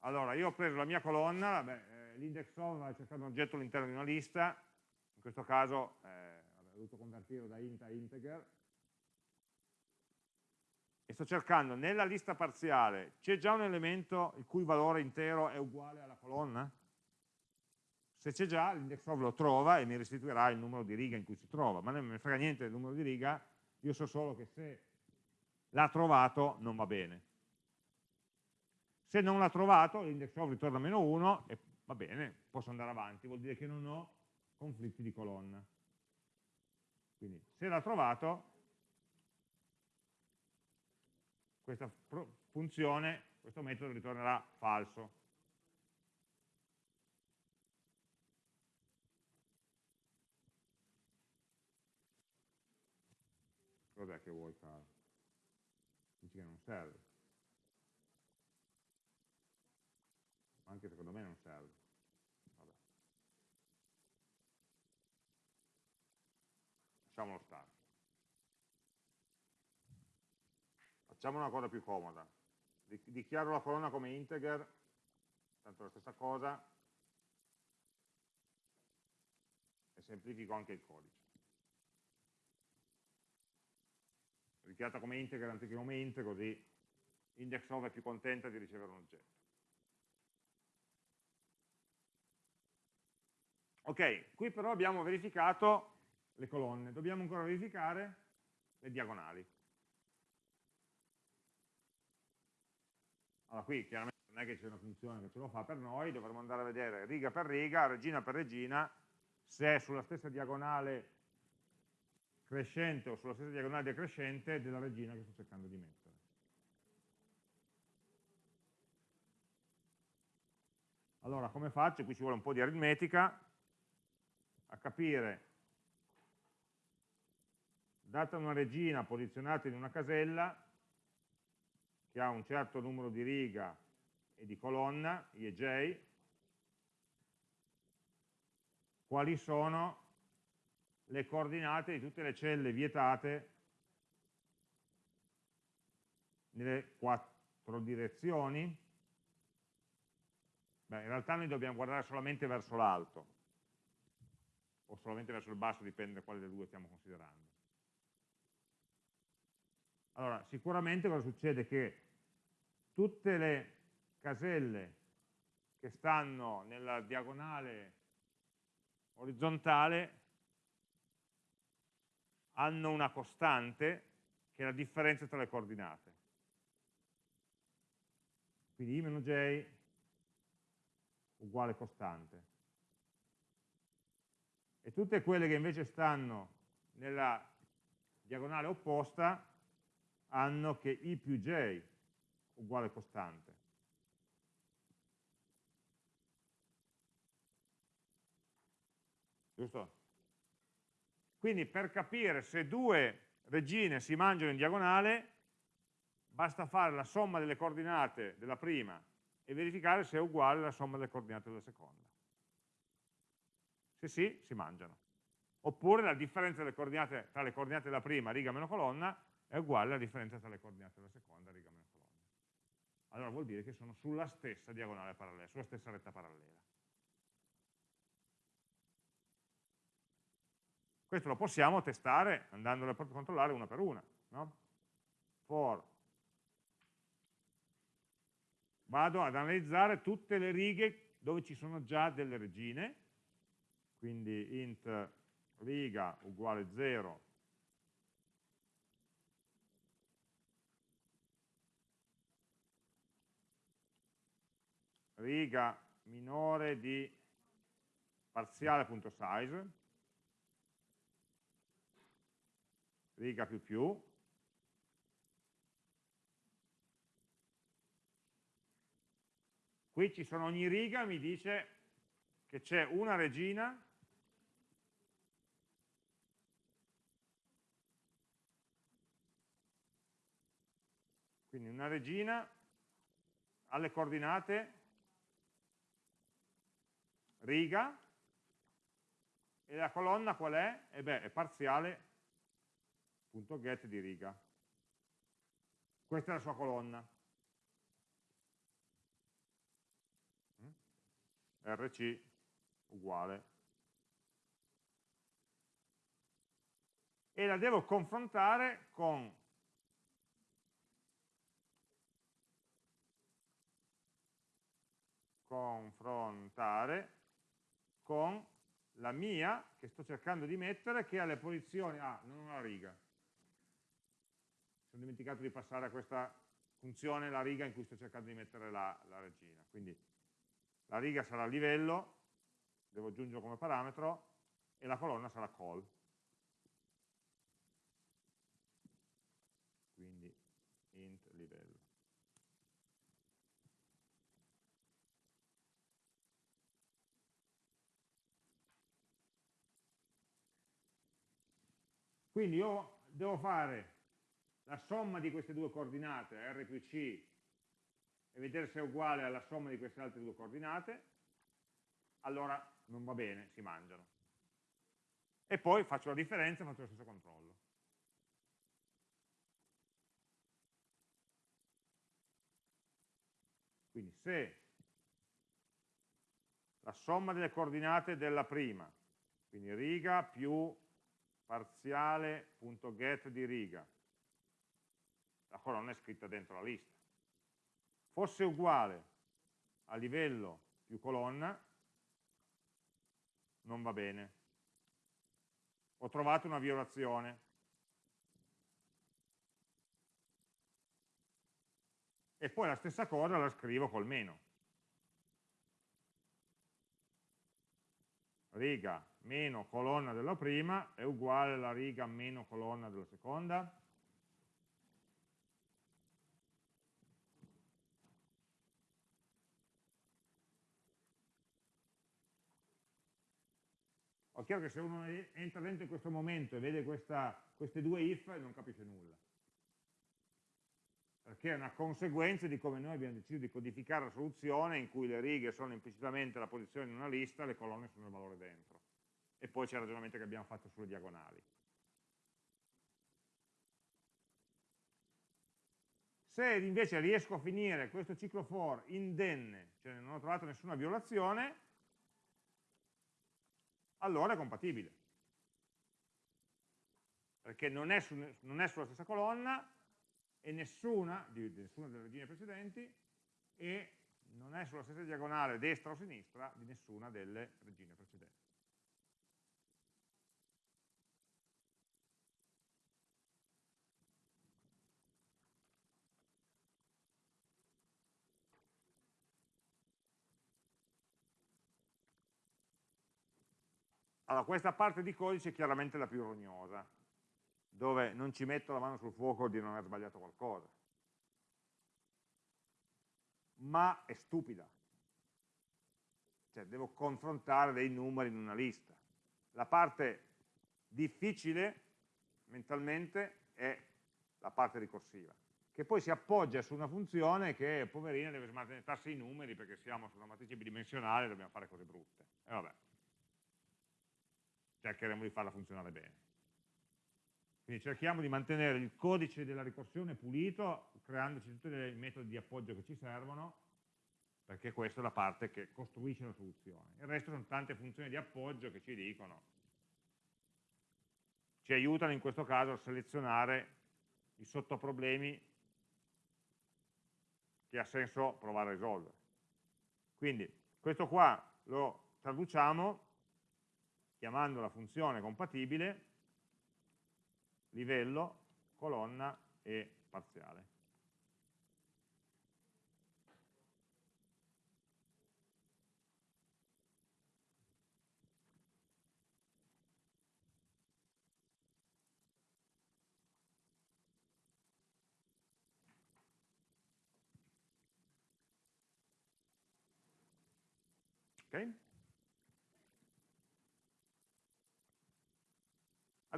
allora io ho preso la mia colonna eh, l'index of ha cercato un oggetto all'interno di una lista in questo caso eh, ho dovuto convertirlo da int a integer e sto cercando nella lista parziale, c'è già un elemento il cui valore intero è uguale alla colonna? Se c'è già, l'index of lo trova e mi restituirà il numero di riga in cui si trova, ma non ne frega niente del numero di riga, io so solo che se l'ha trovato non va bene. Se non l'ha trovato, l'index of ritorna meno 1 e va bene, posso andare avanti, vuol dire che non ho conflitti di colonna. Quindi se l'ha trovato, questa funzione, questo metodo ritornerà falso. Cos'è che vuoi fare? Dici che non serve. Anche secondo me non serve. Vabbè. Lasciamolo stare. Facciamo una cosa più comoda. Dichiaro la colonna come integer, tanto la stessa cosa, e semplifico anche il codice. Dichiarata come integer anziché come int, così index of è più contenta di ricevere un oggetto. Ok, qui però abbiamo verificato le colonne, dobbiamo ancora verificare le diagonali. Allora qui chiaramente non è che c'è una funzione che ce lo fa per noi, dovremmo andare a vedere riga per riga, regina per regina, se sulla stessa diagonale crescente o sulla stessa diagonale decrescente della regina che sto cercando di mettere. Allora, come faccio? Qui ci vuole un po' di aritmetica a capire, data una regina posizionata in una casella, che ha un certo numero di riga e di colonna, I e J, quali sono le coordinate di tutte le celle vietate nelle quattro direzioni. Beh, in realtà noi dobbiamo guardare solamente verso l'alto, o solamente verso il basso, dipende da quale delle due stiamo considerando. Allora, sicuramente cosa succede? Che tutte le caselle che stanno nella diagonale orizzontale hanno una costante che è la differenza tra le coordinate. Quindi i-j uguale costante. E tutte quelle che invece stanno nella diagonale opposta hanno che i più j uguale costante. Giusto? Quindi per capire se due regine si mangiano in diagonale, basta fare la somma delle coordinate della prima e verificare se è uguale alla somma delle coordinate della seconda. Se sì, si mangiano. Oppure la differenza tra le coordinate della prima, riga meno colonna, è uguale alla differenza tra le coordinate della seconda, riga meno colonna allora vuol dire che sono sulla stessa diagonale parallela, sulla stessa retta parallela. Questo lo possiamo testare andandolo a controllare una per una. No? For vado ad analizzare tutte le righe dove ci sono già delle regine, quindi int riga uguale 0 riga minore di parziale.size, riga più più, qui ci sono ogni riga mi dice che c'è una regina. Quindi una regina alle coordinate. Riga. E la colonna qual è? E beh, è parziale parziale.get di riga. Questa è la sua colonna. rc uguale. E la devo confrontare con confrontare con la mia che sto cercando di mettere che ha le posizioni, ah, non la riga. Sono dimenticato di passare a questa funzione la riga in cui sto cercando di mettere la, la regina. Quindi la riga sarà livello, devo aggiungere come parametro, e la colonna sarà call. Quindi int livello. Quindi io devo fare la somma di queste due coordinate, R più C, e vedere se è uguale alla somma di queste altre due coordinate, allora non va bene, si mangiano. E poi faccio la differenza e faccio lo stesso controllo. Quindi se la somma delle coordinate della prima, quindi riga più parziale.get di riga, la colonna è scritta dentro la lista, fosse uguale a livello più colonna, non va bene. Ho trovato una violazione. E poi la stessa cosa la scrivo col meno. Riga meno colonna della prima è uguale alla riga meno colonna della seconda. Ho chiaro che se uno entra dentro in questo momento e vede questa, queste due if non capisce nulla. Perché è una conseguenza di come noi abbiamo deciso di codificare la soluzione in cui le righe sono implicitamente la posizione in una lista, le colonne sono il valore dentro e poi c'è il ragionamento che abbiamo fatto sulle diagonali. Se invece riesco a finire questo ciclo for indenne, cioè non ho trovato nessuna violazione, allora è compatibile. Perché non è, su, non è sulla stessa colonna e nessuna, di, di nessuna delle regine precedenti e non è sulla stessa diagonale destra o sinistra di nessuna delle regine precedenti. Allora, questa parte di codice è chiaramente la più rognosa, dove non ci metto la mano sul fuoco di non aver sbagliato qualcosa. Ma è stupida. Cioè, devo confrontare dei numeri in una lista. La parte difficile, mentalmente, è la parte ricorsiva, che poi si appoggia su una funzione che, poverina, deve smattarsi i numeri perché siamo su una matrice bidimensionale e dobbiamo fare cose brutte. E vabbè cercheremo di farla funzionare bene. Quindi cerchiamo di mantenere il codice della ricorsione pulito, creandoci tutti i metodi di appoggio che ci servono, perché questa è la parte che costruisce la soluzione. Il resto sono tante funzioni di appoggio che ci dicono, ci aiutano in questo caso a selezionare i sottoproblemi che ha senso provare a risolvere. Quindi questo qua lo traduciamo chiamando la funzione compatibile livello, colonna e parziale. Okay?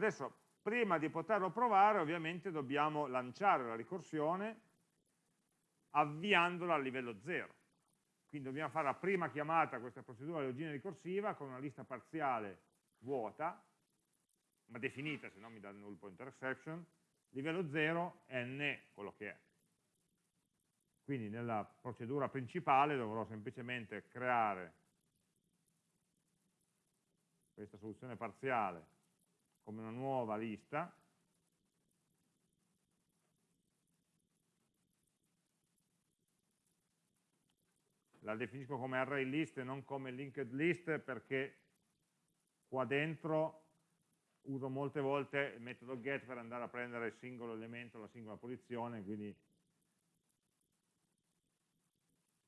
Adesso, prima di poterlo provare, ovviamente dobbiamo lanciare la ricorsione avviandola a livello 0. Quindi dobbiamo fare la prima chiamata a questa procedura di login ricorsiva con una lista parziale vuota, ma definita, se no mi dà il null pointer exception, livello 0, n quello che è. Quindi nella procedura principale dovrò semplicemente creare questa soluzione parziale come una nuova lista. La definisco come array list e non come linked list perché qua dentro uso molte volte il metodo get per andare a prendere il singolo elemento, la singola posizione, quindi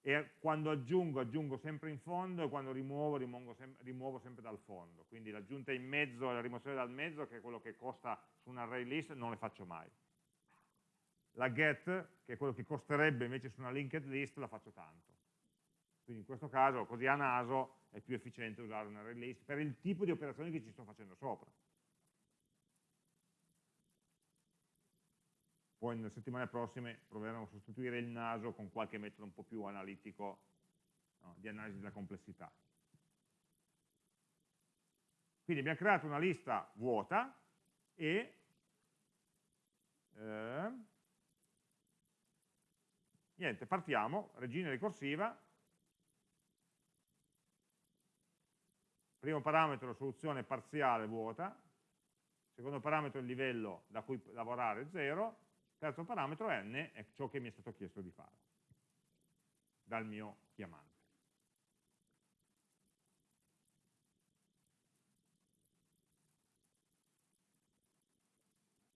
e quando aggiungo, aggiungo sempre in fondo e quando rimuovo, sem rimuovo sempre dal fondo. Quindi l'aggiunta in mezzo e la rimozione dal mezzo, che è quello che costa su un array list, non le faccio mai. La get, che è quello che costerebbe invece su una linked list, la faccio tanto. Quindi in questo caso, così a naso, è più efficiente usare un array list per il tipo di operazioni che ci sto facendo sopra. Poi nelle settimane prossime proveremo a sostituire il naso con qualche metodo un po' più analitico no, di analisi della complessità. Quindi abbiamo creato una lista vuota e eh, niente, partiamo, regina ricorsiva, primo parametro soluzione parziale vuota, secondo parametro il livello da cui lavorare 0, terzo parametro n è ciò che mi è stato chiesto di fare dal mio chiamante.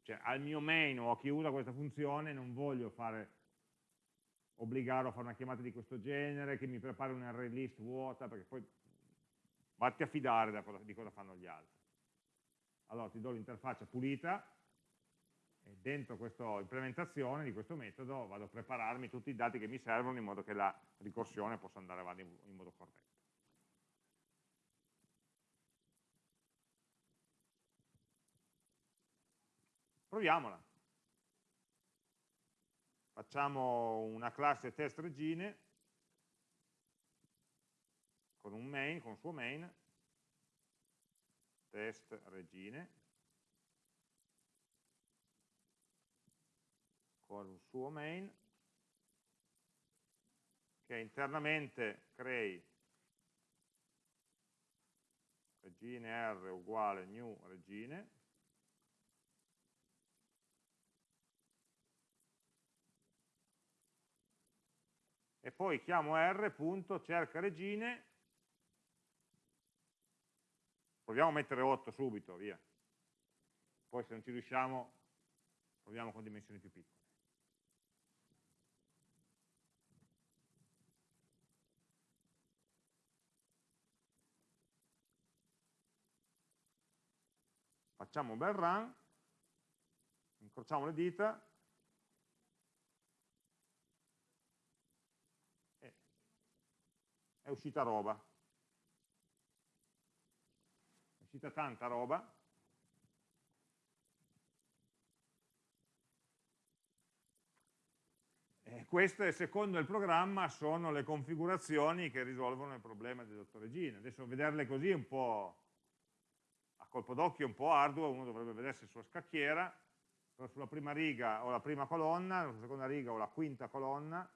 Cioè al mio main o a chi usa questa funzione non voglio fare obbligarlo a fare una chiamata di questo genere, che mi prepari un array list vuota, perché poi vatti a fidare di cosa fanno gli altri. Allora ti do l'interfaccia pulita, e dentro questa implementazione di questo metodo vado a prepararmi tutti i dati che mi servono in modo che la ricorsione possa andare avanti in modo corretto. Proviamola. Facciamo una classe test regine con un main, con un suo main, test regine, con un suo main che internamente crei regine r uguale new regine e poi chiamo r cerca regine. Proviamo a mettere 8 subito, via. Poi se non ci riusciamo proviamo con dimensioni più piccole facciamo un bel run, incrociamo le dita e è uscita roba. È uscita tanta roba. E queste, secondo il programma, sono le configurazioni che risolvono il problema del dottor Gine. Adesso vederle così è un po' colpo d'occhio un po' arduo, uno dovrebbe vedersi sulla scacchiera, però sulla prima riga ho la prima colonna, sulla seconda riga ho la quinta colonna,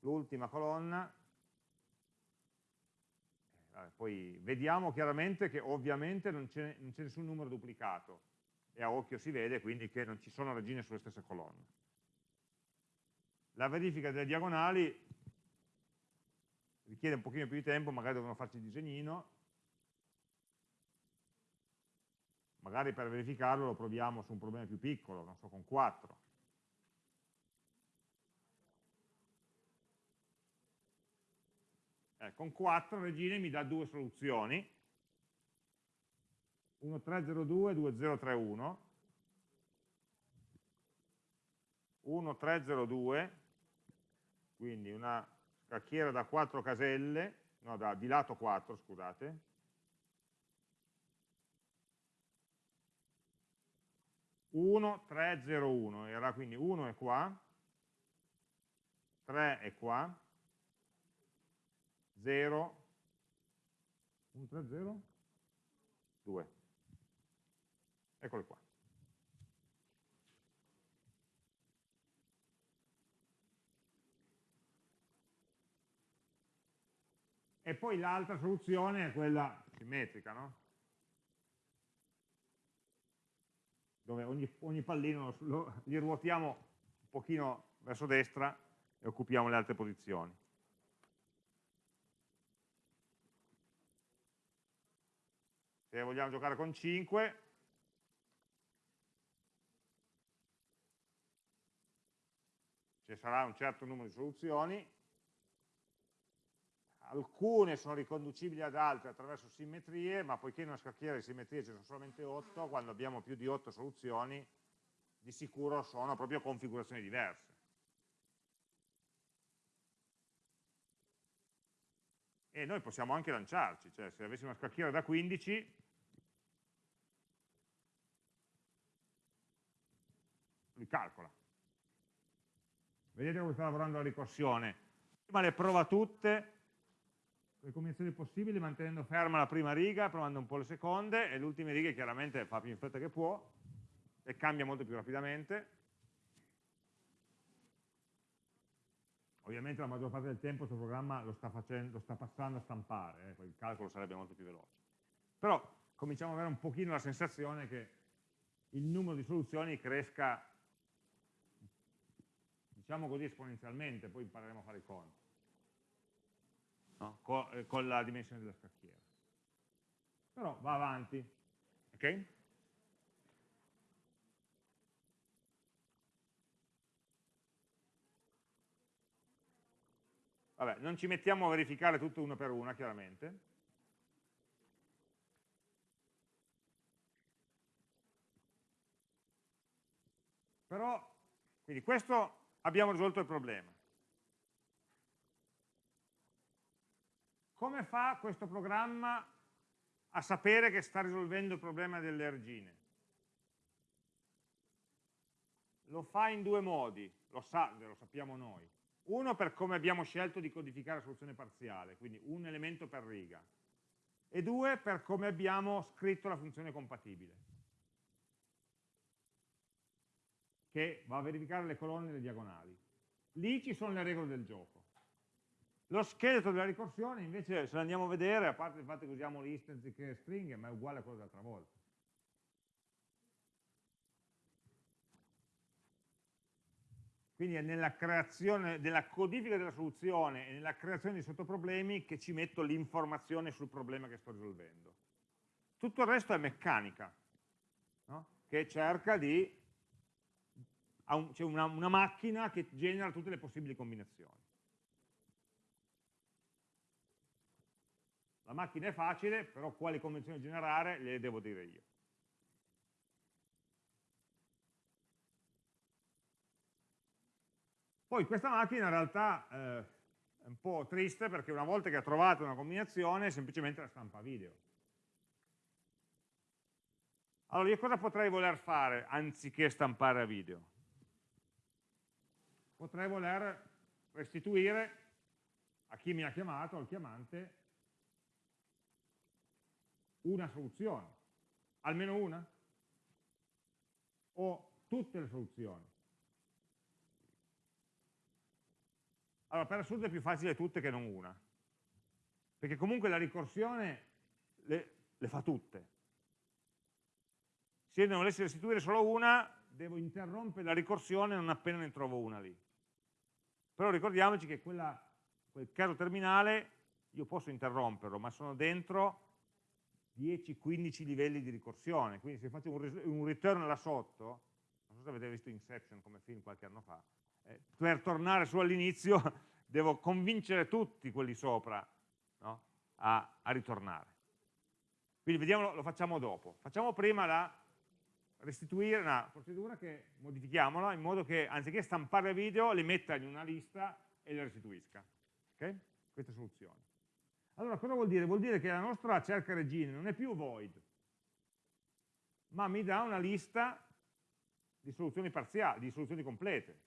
l'ultima colonna, eh, poi vediamo chiaramente che ovviamente non c'è nessun numero duplicato e a occhio si vede quindi che non ci sono regine sulle stesse colonne. La verifica delle diagonali richiede un pochino più di tempo, magari dovremmo farci il disegnino, magari per verificarlo lo proviamo su un problema più piccolo, non so, con 4. Eh, con 4 Regine mi dà due soluzioni, 1302 e 2031, 1302, quindi una scacchiera da 4 caselle, no, da, di lato 4, scusate, 1, 3, 0, 1, era quindi 1 è qua, 3 è qua, 0, 1, 3, 0, 2. Eccole qua. E poi l'altra soluzione è quella simmetrica, no? Dove ogni, ogni pallino lo, li ruotiamo un pochino verso destra e occupiamo le altre posizioni. Se vogliamo giocare con 5, ci sarà un certo numero di soluzioni, alcune sono riconducibili ad altre attraverso simmetrie, ma poiché in una scacchiera di simmetrie ci sono solamente 8, quando abbiamo più di 8 soluzioni, di sicuro sono proprio configurazioni diverse. E noi possiamo anche lanciarci, cioè se avessimo una scacchiera da 15, li calcola. Vedete come sta lavorando la ricorsione. Prima le prova tutte, le combinazioni possibili mantenendo ferma la prima riga, provando un po' le seconde e le ultime righe chiaramente fa più in fretta che può e cambia molto più rapidamente. Ovviamente la maggior parte del tempo questo programma lo sta, facendo, lo sta passando a stampare, eh, il calcolo sarebbe molto più veloce. Però cominciamo ad avere un pochino la sensazione che il numero di soluzioni cresca, diciamo così, esponenzialmente, poi impareremo a fare i conti no? con, eh, con la dimensione della scacchiera. Però va avanti, ok? Vabbè, non ci mettiamo a verificare tutto uno per una, chiaramente. Però, quindi questo abbiamo risolto il problema. Come fa questo programma a sapere che sta risolvendo il problema delle argine? Lo fa in due modi, lo, sa, lo sappiamo noi. Uno per come abbiamo scelto di codificare la soluzione parziale, quindi un elemento per riga. E due per come abbiamo scritto la funzione compatibile, che va a verificare le colonne e le diagonali. Lì ci sono le regole del gioco. Lo scheletro della ricorsione invece se andiamo a vedere, a parte il fatto che usiamo list anziché stringhe, ma è uguale a quello dell'altra volta. Quindi è nella creazione, nella codifica della soluzione e nella creazione di sottoproblemi che ci metto l'informazione sul problema che sto risolvendo. Tutto il resto è meccanica, no? che cerca di... c'è una, una macchina che genera tutte le possibili combinazioni. La macchina è facile, però quali convenzioni generare le devo dire io. Poi questa macchina in realtà eh, è un po' triste perché una volta che ha trovato una combinazione semplicemente la stampa video. Allora io cosa potrei voler fare anziché stampare a video? Potrei voler restituire a chi mi ha chiamato, al chiamante, una soluzione, almeno una? O tutte le soluzioni? Allora, per assurdo è più facile tutte che non una, perché comunque la ricorsione le, le fa tutte. Se ne volessi restituire solo una, devo interrompere la ricorsione non appena ne trovo una lì. Però ricordiamoci che quella, quel caso terminale io posso interromperlo, ma sono dentro 10-15 livelli di ricorsione, quindi se faccio un return là sotto, non so se avete visto Inception come film qualche anno fa, eh, per tornare su all'inizio devo convincere tutti quelli sopra no? a, a, ritornare. Quindi vediamo, lo facciamo dopo. Facciamo prima la restituire una procedura che modifichiamola in modo che anziché stampare video li metta in una lista e le restituisca. Okay? Questa soluzione. Allora cosa vuol dire? Vuol dire che la nostra cerca regine non è più void, ma mi dà una lista di soluzioni parziali, di soluzioni complete.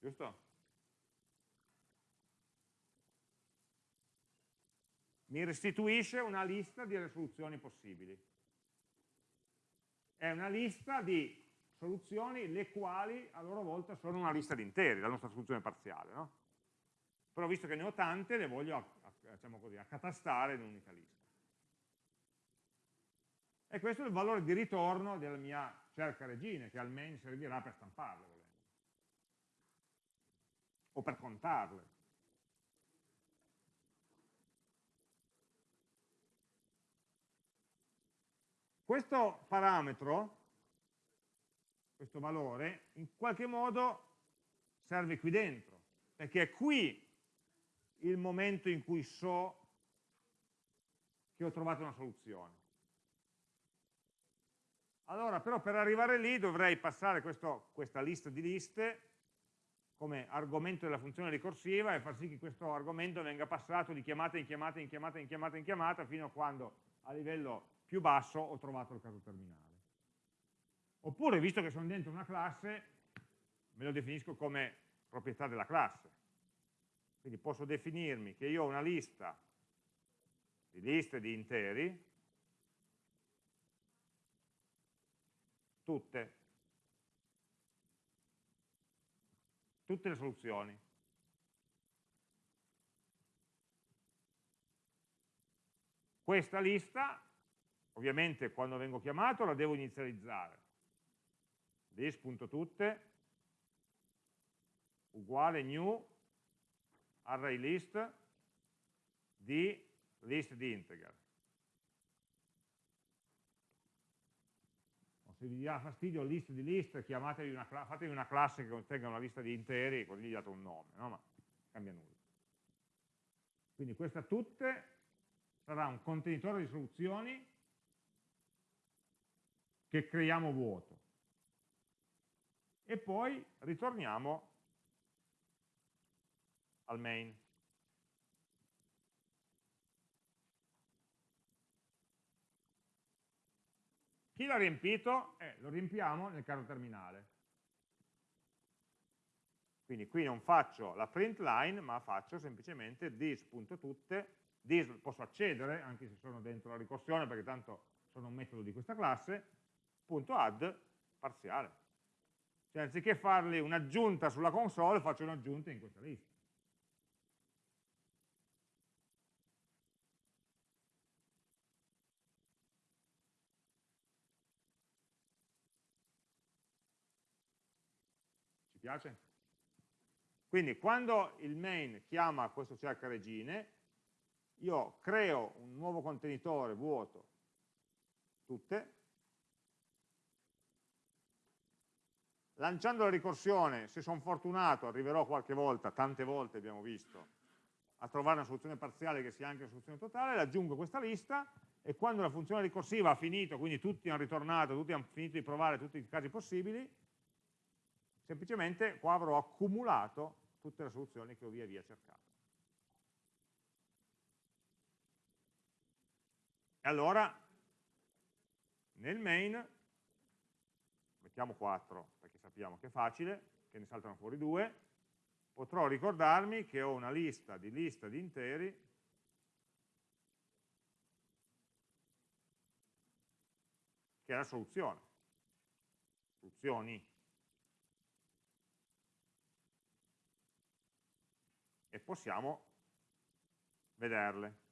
Giusto? Mi restituisce una lista delle soluzioni possibili. È una lista di soluzioni le quali a loro volta sono una lista di interi, la nostra soluzione parziale. No? Però visto che ne ho tante, le voglio diciamo così, accatastare in un'unica lista. E questo è il valore di ritorno della mia cerca regine, che al main servirà per stamparle, volendo. o per contarle. Questo parametro, questo valore, in qualche modo serve qui dentro, perché è qui il momento in cui so che ho trovato una soluzione. Allora, però per arrivare lì dovrei passare questo, questa lista di liste come argomento della funzione ricorsiva e far sì che questo argomento venga passato di chiamata in chiamata in chiamata in chiamata in chiamata fino a quando a livello più basso ho trovato il caso terminale. Oppure, visto che sono dentro una classe, me lo definisco come proprietà della classe. Quindi posso definirmi che io ho una lista di liste di interi tutte, tutte le soluzioni. Questa lista, ovviamente quando vengo chiamato, la devo inizializzare. this.tutte uguale new array list di list di integer. se vi dà fastidio list di list, chiamatevi una, fatevi una classe che contenga una lista di interi, così gli date un nome, no? ma cambia nulla. Quindi questa tutte sarà un contenitore di soluzioni che creiamo vuoto. E poi ritorniamo al main. Chi l'ha riempito? Eh, lo riempiamo nel caso terminale. Quindi qui non faccio la print line, ma faccio semplicemente this.tutte, this posso accedere, anche se sono dentro la ricorsione, perché tanto sono un metodo di questa classe, punto add parziale. Cioè anziché fargli un'aggiunta sulla console, faccio un'aggiunta in questa lista. piace? Quindi quando il main chiama questo cerca regine, io creo un nuovo contenitore vuoto, tutte, lanciando la ricorsione, se sono fortunato, arriverò qualche volta, tante volte abbiamo visto, a trovare una soluzione parziale che sia anche una soluzione totale, aggiungo questa lista e quando la funzione ricorsiva ha finito, quindi tutti hanno ritornato, tutti hanno finito di provare tutti i casi possibili, semplicemente qua avrò accumulato tutte le soluzioni che ho via via cercato. E allora nel main, mettiamo 4 perché sappiamo che è facile, che ne saltano fuori due, potrò ricordarmi che ho una lista di lista di interi che è la soluzione, soluzioni. e possiamo vederle.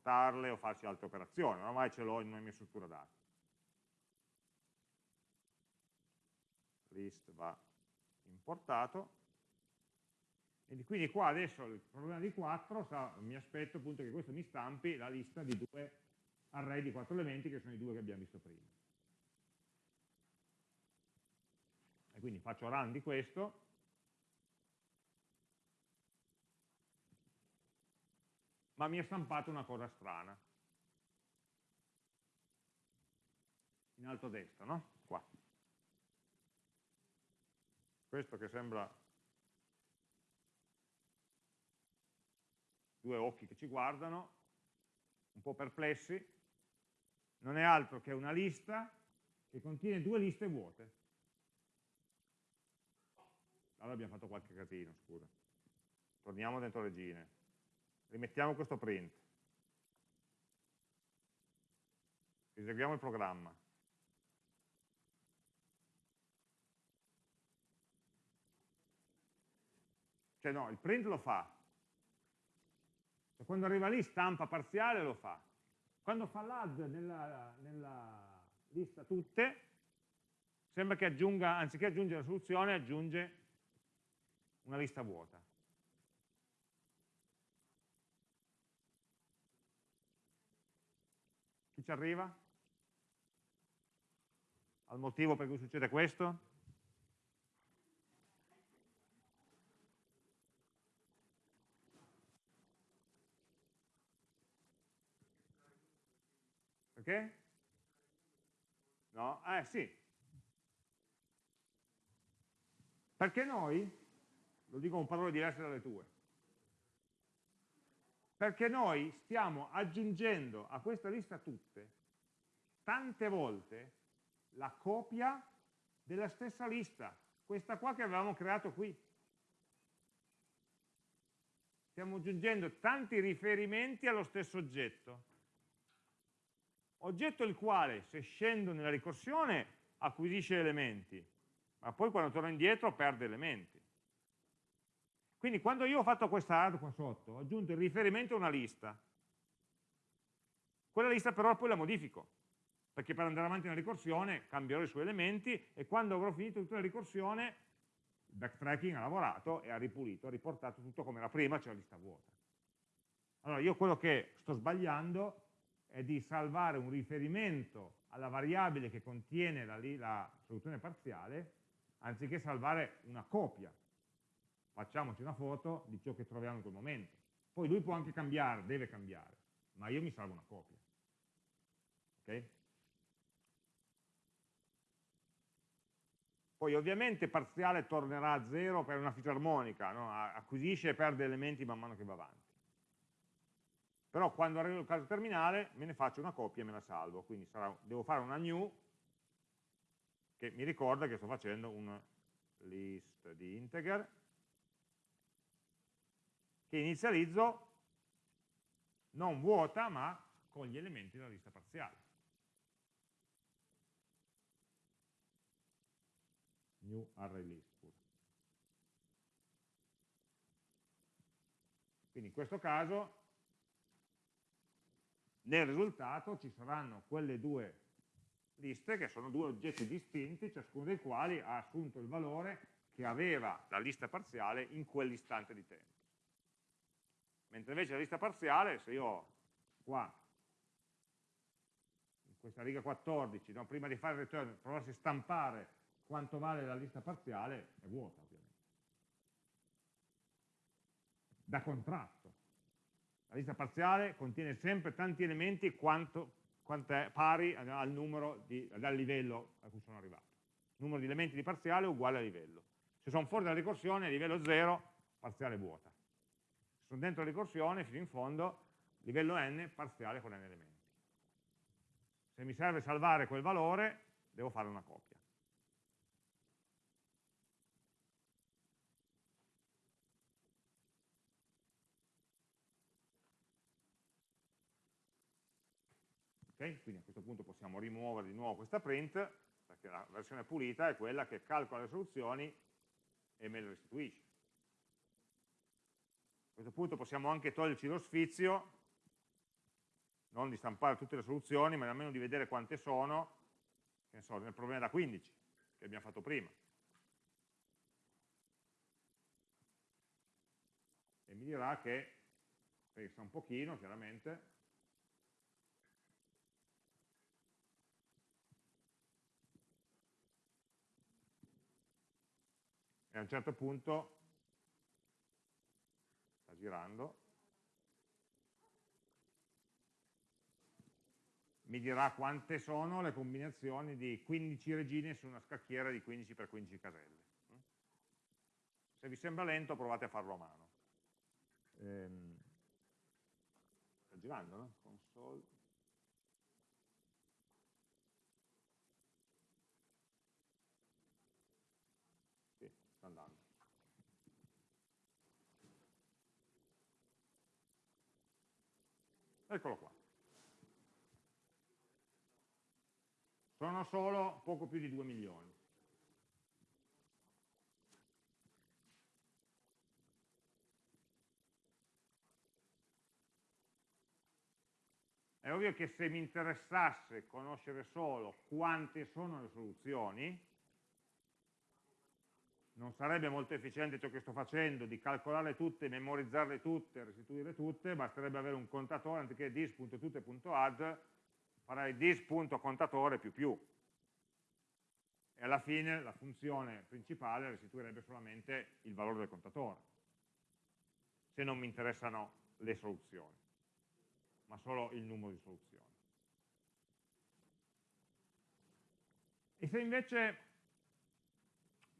O contarle o farci altre operazioni, ormai ce l'ho in una mia struttura dati. List va importato. E quindi qua adesso il problema di 4 sa, mi aspetto appunto che questo mi stampi la lista di due array di quattro elementi che sono i due che abbiamo visto prima. quindi faccio run di questo, ma mi è stampato una cosa strana. In alto a destra, no? Qua. Questo che sembra due occhi che ci guardano, un po' perplessi, non è altro che una lista che contiene due liste vuote. Allora abbiamo fatto qualche casino, scusa. Torniamo dentro regine. Rimettiamo questo print. Eseguiamo il programma. Cioè no, il print lo fa. Cioè, quando arriva lì stampa parziale lo fa. Quando fa l'add nella, nella lista tutte, sembra che aggiunga, anziché aggiungere la soluzione, aggiunge una lista vuota. Ci arriva? Al motivo per cui succede questo? Perché? No? Eh sì. Perché noi, lo dico con parole diverse dalle tue, perché noi stiamo aggiungendo a questa lista tutte, tante volte, la copia della stessa lista, questa qua che avevamo creato qui. Stiamo aggiungendo tanti riferimenti allo stesso oggetto oggetto il quale se scendo nella ricorsione acquisisce elementi, ma poi quando torno indietro perde elementi. Quindi quando io ho fatto questa add qua sotto, ho aggiunto il riferimento a una lista, quella lista però poi la modifico, perché per andare avanti nella ricorsione cambierò i suoi elementi e quando avrò finito tutta la ricorsione, il backtracking ha lavorato e ha ripulito, ha riportato tutto come era prima, cioè la lista vuota. Allora io quello che sto sbagliando è di salvare un riferimento alla variabile che contiene la, la soluzione parziale, anziché salvare una copia. Facciamoci una foto di ciò che troviamo in quel momento. Poi lui può anche cambiare, deve cambiare, ma io mi salvo una copia. Ok? Poi ovviamente parziale tornerà a zero per una fisarmonica, no? acquisisce e perde elementi man mano che va avanti però quando arrivo al caso terminale me ne faccio una copia e me la salvo, quindi sarà, devo fare una new che mi ricorda che sto facendo un list di integer che inizializzo non vuota ma con gli elementi della lista parziale. New array list. Quindi in questo caso nel risultato ci saranno quelle due liste che sono due oggetti distinti, ciascuno dei quali ha assunto il valore che aveva la lista parziale in quell'istante di tempo. Mentre invece la lista parziale, se io qua, in questa riga 14, no, prima di fare il return, provassi a stampare quanto vale la lista parziale, è vuota ovviamente. Da contratto. La lista parziale contiene sempre tanti elementi quanto, quanto è pari al numero di, dal livello a cui sono arrivato. Numero di elementi di parziale uguale a livello. Se sono fuori dalla ricorsione, livello 0, parziale vuota. Sono dentro ricorsione, fino in fondo, livello n, parziale con n elementi. Se mi serve salvare quel valore, devo fare una copia. Okay? Quindi a questo punto possiamo rimuovere di nuovo questa print, perché la versione pulita è quella che calcola le soluzioni e me le restituisce. Questo punto possiamo anche toglierci lo sfizio, non di stampare tutte le soluzioni, ma almeno di vedere quante sono, che ne so, nel problema da 15, che abbiamo fatto prima. E mi dirà che, pensa un pochino, chiaramente, e a un certo punto girando. Mi dirà quante sono le combinazioni di 15 regine su una scacchiera di 15 x 15 caselle. Se vi sembra lento provate a farlo a mano. Ehm, sta girando no? console sta andando. Eccolo qua. Sono solo poco più di 2 milioni. È ovvio che se mi interessasse conoscere solo quante sono le soluzioni, non sarebbe molto efficiente ciò che sto facendo di calcolarle tutte, memorizzarle tutte, restituire tutte, basterebbe avere un contatore anziché dis.tutte.add, farei dis.contatore più più. E alla fine la funzione principale restituirebbe solamente il valore del contatore, se non mi interessano le soluzioni ma solo il numero di soluzioni. E se invece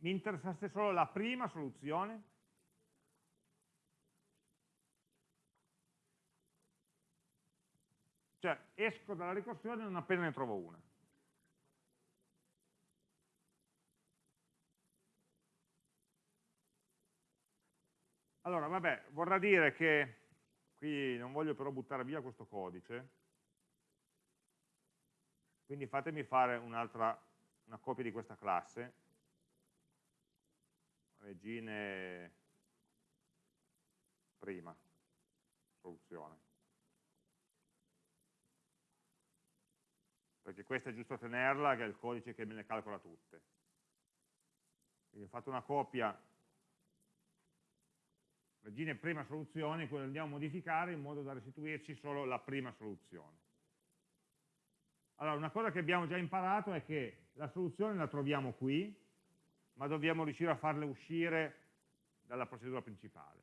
mi interessasse solo la prima soluzione? Cioè esco dalla ricorsione non appena ne trovo una. Allora, vabbè, vorrà dire che Qui non voglio però buttare via questo codice, quindi fatemi fare un'altra, una copia di questa classe, regine prima, soluzione. Perché questa è giusto tenerla, che è il codice che me ne calcola tutte. Quindi ho fatto una copia regine prima soluzione, quello andiamo a modificare in modo da restituirci solo la prima soluzione. Allora, una cosa che abbiamo già imparato è che la soluzione la troviamo qui, ma dobbiamo riuscire a farle uscire dalla procedura principale.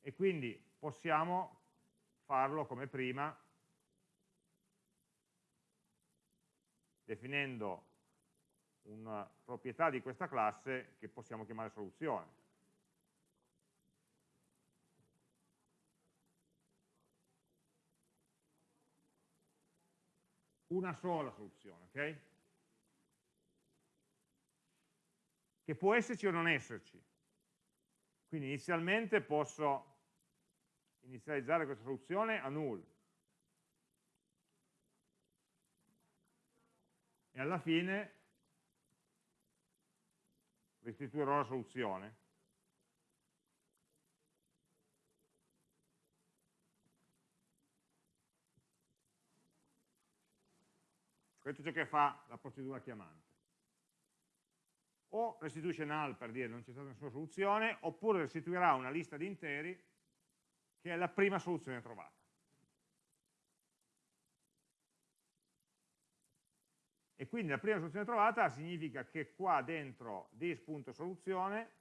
E quindi possiamo farlo come prima, definendo una proprietà di questa classe che possiamo chiamare soluzione. una sola soluzione, ok? Che può esserci o non esserci. Quindi inizialmente posso inizializzare questa soluzione a null. E alla fine restituirò la soluzione. Questo è ciò che fa la procedura chiamante. O restituisce null per dire non c'è stata nessuna soluzione, oppure restituirà una lista di interi che è la prima soluzione trovata. E quindi la prima soluzione trovata significa che qua dentro this.soluzione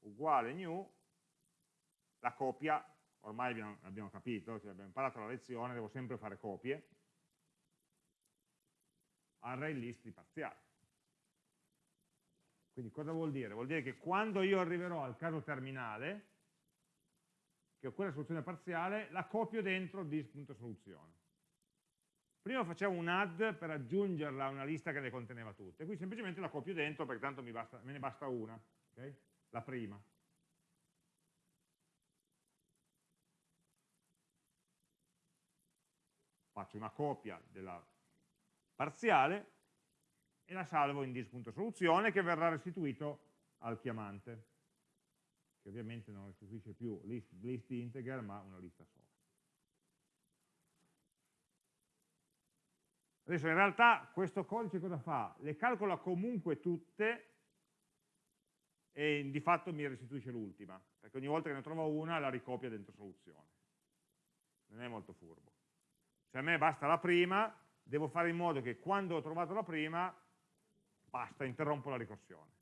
uguale new, la copia, ormai abbiamo, abbiamo capito, cioè abbiamo imparato la lezione, devo sempre fare copie, array list di parziali. Quindi cosa vuol dire? Vuol dire che quando io arriverò al caso terminale, che ho quella soluzione parziale, la copio dentro dis.soluzione. Prima facevo un add per aggiungerla a una lista che le conteneva tutte, qui semplicemente la copio dentro perché tanto basta, me ne basta una, okay? la prima. Faccio una copia della parziale e la salvo in dis.soluzione che verrà restituito al chiamante, che ovviamente non restituisce più list, list integer ma una lista sola. Adesso in realtà questo codice cosa fa? Le calcola comunque tutte e di fatto mi restituisce l'ultima, perché ogni volta che ne trovo una la ricopia dentro soluzione. Non è molto furbo. Se a me basta la prima, devo fare in modo che quando ho trovato la prima, basta, interrompo la ricorsione.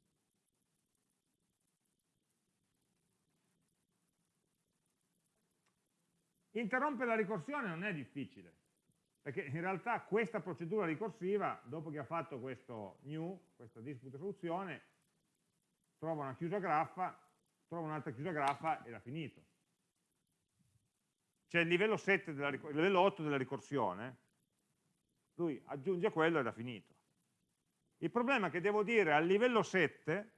Interrompere la ricorsione non è difficile, perché in realtà questa procedura ricorsiva, dopo che ha fatto questo new, questa dispute soluzione, trova una chiusa graffa, trova un'altra chiusa graffa e l'ha finito. C'è il livello, 7 della, il livello 8 della ricorsione, lui aggiunge quello ed ha finito. Il problema è che devo dire al livello 7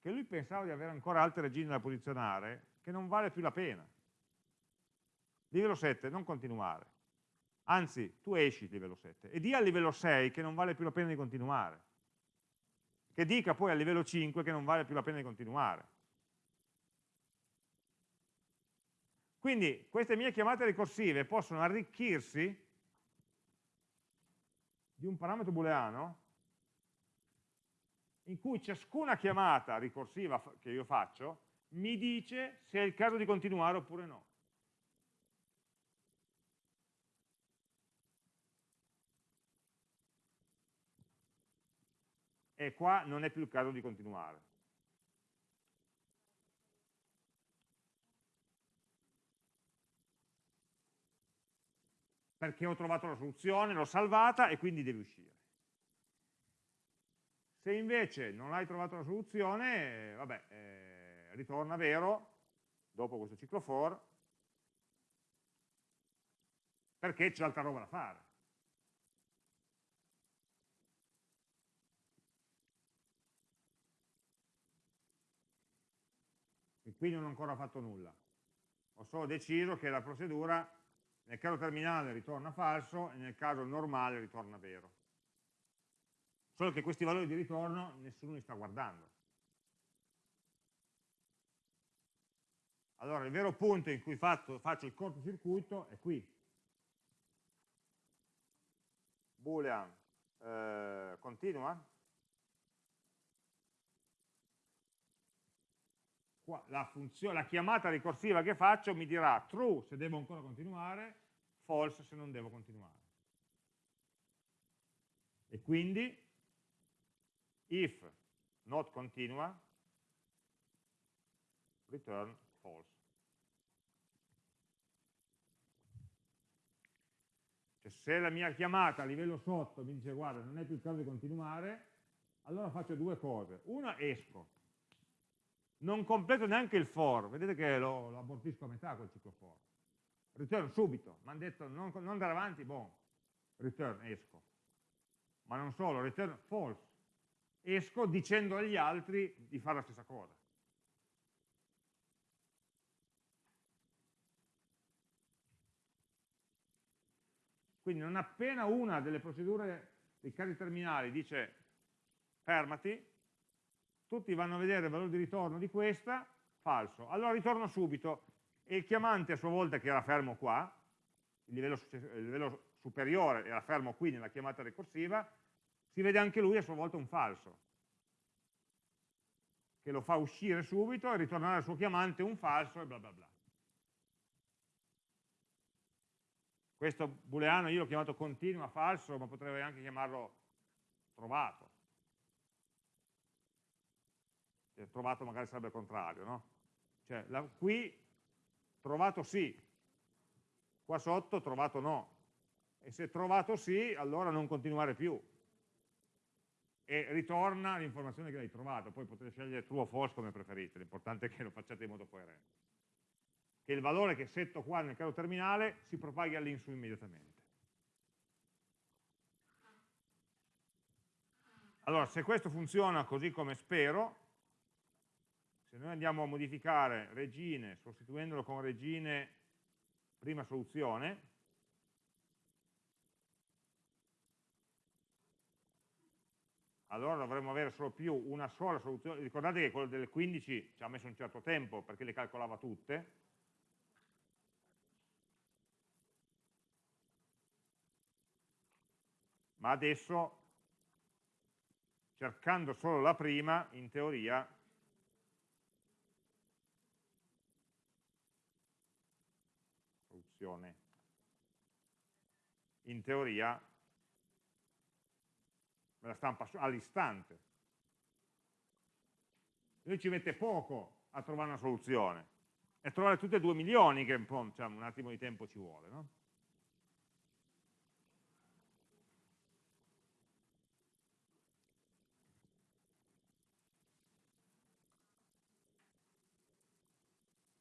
che lui pensava di avere ancora altre regine da posizionare, che non vale più la pena. Livello 7, non continuare. Anzi, tu esci livello 7 e di al livello 6 che non vale più la pena di continuare. Che dica poi al livello 5 che non vale più la pena di continuare. Quindi queste mie chiamate ricorsive possono arricchirsi di un parametro booleano in cui ciascuna chiamata ricorsiva che io faccio mi dice se è il caso di continuare oppure no. E qua non è più il caso di continuare. Perché ho trovato la soluzione, l'ho salvata e quindi devi uscire. Se invece non hai trovato la soluzione, vabbè, eh, ritorna vero, dopo questo ciclo for, perché c'è altra roba da fare. E qui non ho ancora fatto nulla. Ho solo deciso che la procedura nel caso terminale ritorna falso e nel caso normale ritorna vero solo che questi valori di ritorno nessuno li sta guardando. Allora il vero punto in cui faccio, faccio il cortocircuito è qui. Boolean eh, continua. Qua, la, la chiamata ricorsiva che faccio mi dirà true se devo ancora continuare, false se non devo continuare. E quindi if not continua, return false. Cioè, se la mia chiamata a livello sotto mi dice guarda non è più il caso di continuare, allora faccio due cose. Una, esco. Non completo neanche il for, vedete che lo, lo abortisco a metà quel ciclo for. Return subito, mi hanno detto non, non andare avanti, boh, return, esco. Ma non solo, return false esco dicendo agli altri di fare la stessa cosa. Quindi non appena una delle procedure dei casi terminali dice fermati, tutti vanno a vedere il valore di ritorno di questa, falso. Allora ritorno subito e il chiamante a sua volta che era fermo qua, il livello, il livello superiore era fermo qui nella chiamata ricorsiva, si vede anche lui a sua volta un falso, che lo fa uscire subito e ritornare al suo chiamante un falso e bla bla bla. Questo booleano io l'ho chiamato continua falso, ma potrei anche chiamarlo trovato. E trovato magari sarebbe il contrario, no? Cioè, la, qui trovato sì, qua sotto trovato no. E se trovato sì, allora non continuare più e ritorna l'informazione che hai trovato, poi potete scegliere true o false come preferite, l'importante è che lo facciate in modo coerente. Che il valore che setto qua nel caso terminale si propaghi all'insu immediatamente. Allora, se questo funziona così come spero, se noi andiamo a modificare regine sostituendolo con regine prima soluzione, allora dovremmo avere solo più una sola soluzione. Ricordate che quello delle 15 ci ha messo un certo tempo perché le calcolava tutte. Ma adesso, cercando solo la prima, in teoria, soluzione, in teoria me la stampa all'istante. Lui ci mette poco a trovare una soluzione e trovare tutte e due milioni che un, diciamo, un attimo di tempo ci vuole. No?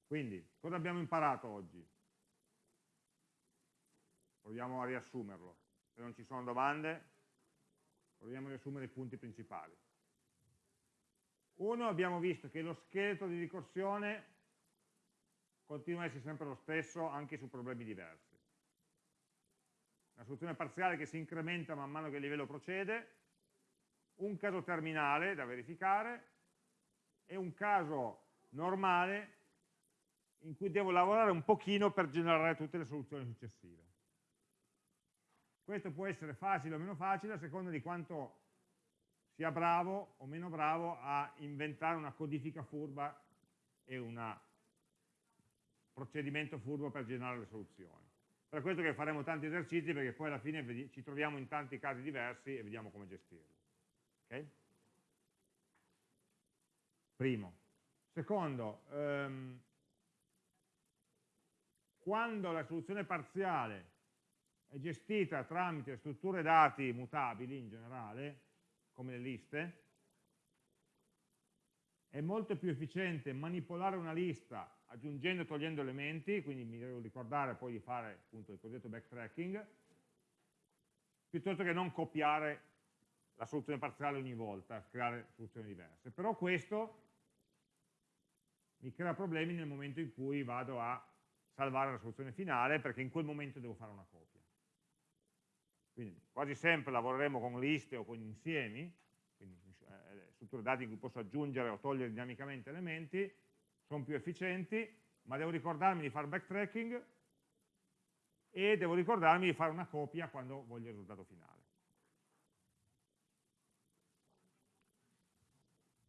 Quindi, cosa abbiamo imparato oggi? Proviamo a riassumerlo. Se non ci sono domande, proviamo a riassumere i punti principali. Uno, abbiamo visto che lo scheletro di ricorsione continua a essere sempre lo stesso anche su problemi diversi. Una soluzione parziale che si incrementa man mano che il livello procede, un caso terminale da verificare e un caso normale in cui devo lavorare un pochino per generare tutte le soluzioni successive. Questo può essere facile o meno facile a seconda di quanto sia bravo o meno bravo a inventare una codifica furba e un procedimento furbo per generare le soluzioni. Per questo che faremo tanti esercizi perché poi alla fine ci troviamo in tanti casi diversi e vediamo come gestirli. Okay? Primo. Secondo, ehm, quando la soluzione parziale è gestita tramite strutture dati mutabili in generale, come le liste, è molto più efficiente manipolare una lista aggiungendo e togliendo elementi, quindi mi devo ricordare poi di fare appunto il cosiddetto backtracking, piuttosto che non copiare la soluzione parziale ogni volta, creare soluzioni diverse. Però questo mi crea problemi nel momento in cui vado a salvare la soluzione finale, perché in quel momento devo fare una copia. Quindi quasi sempre lavoreremo con liste o con insiemi, quindi eh, strutture dati in cui posso aggiungere o togliere dinamicamente elementi, sono più efficienti, ma devo ricordarmi di fare backtracking e devo ricordarmi di fare una copia quando voglio il risultato finale.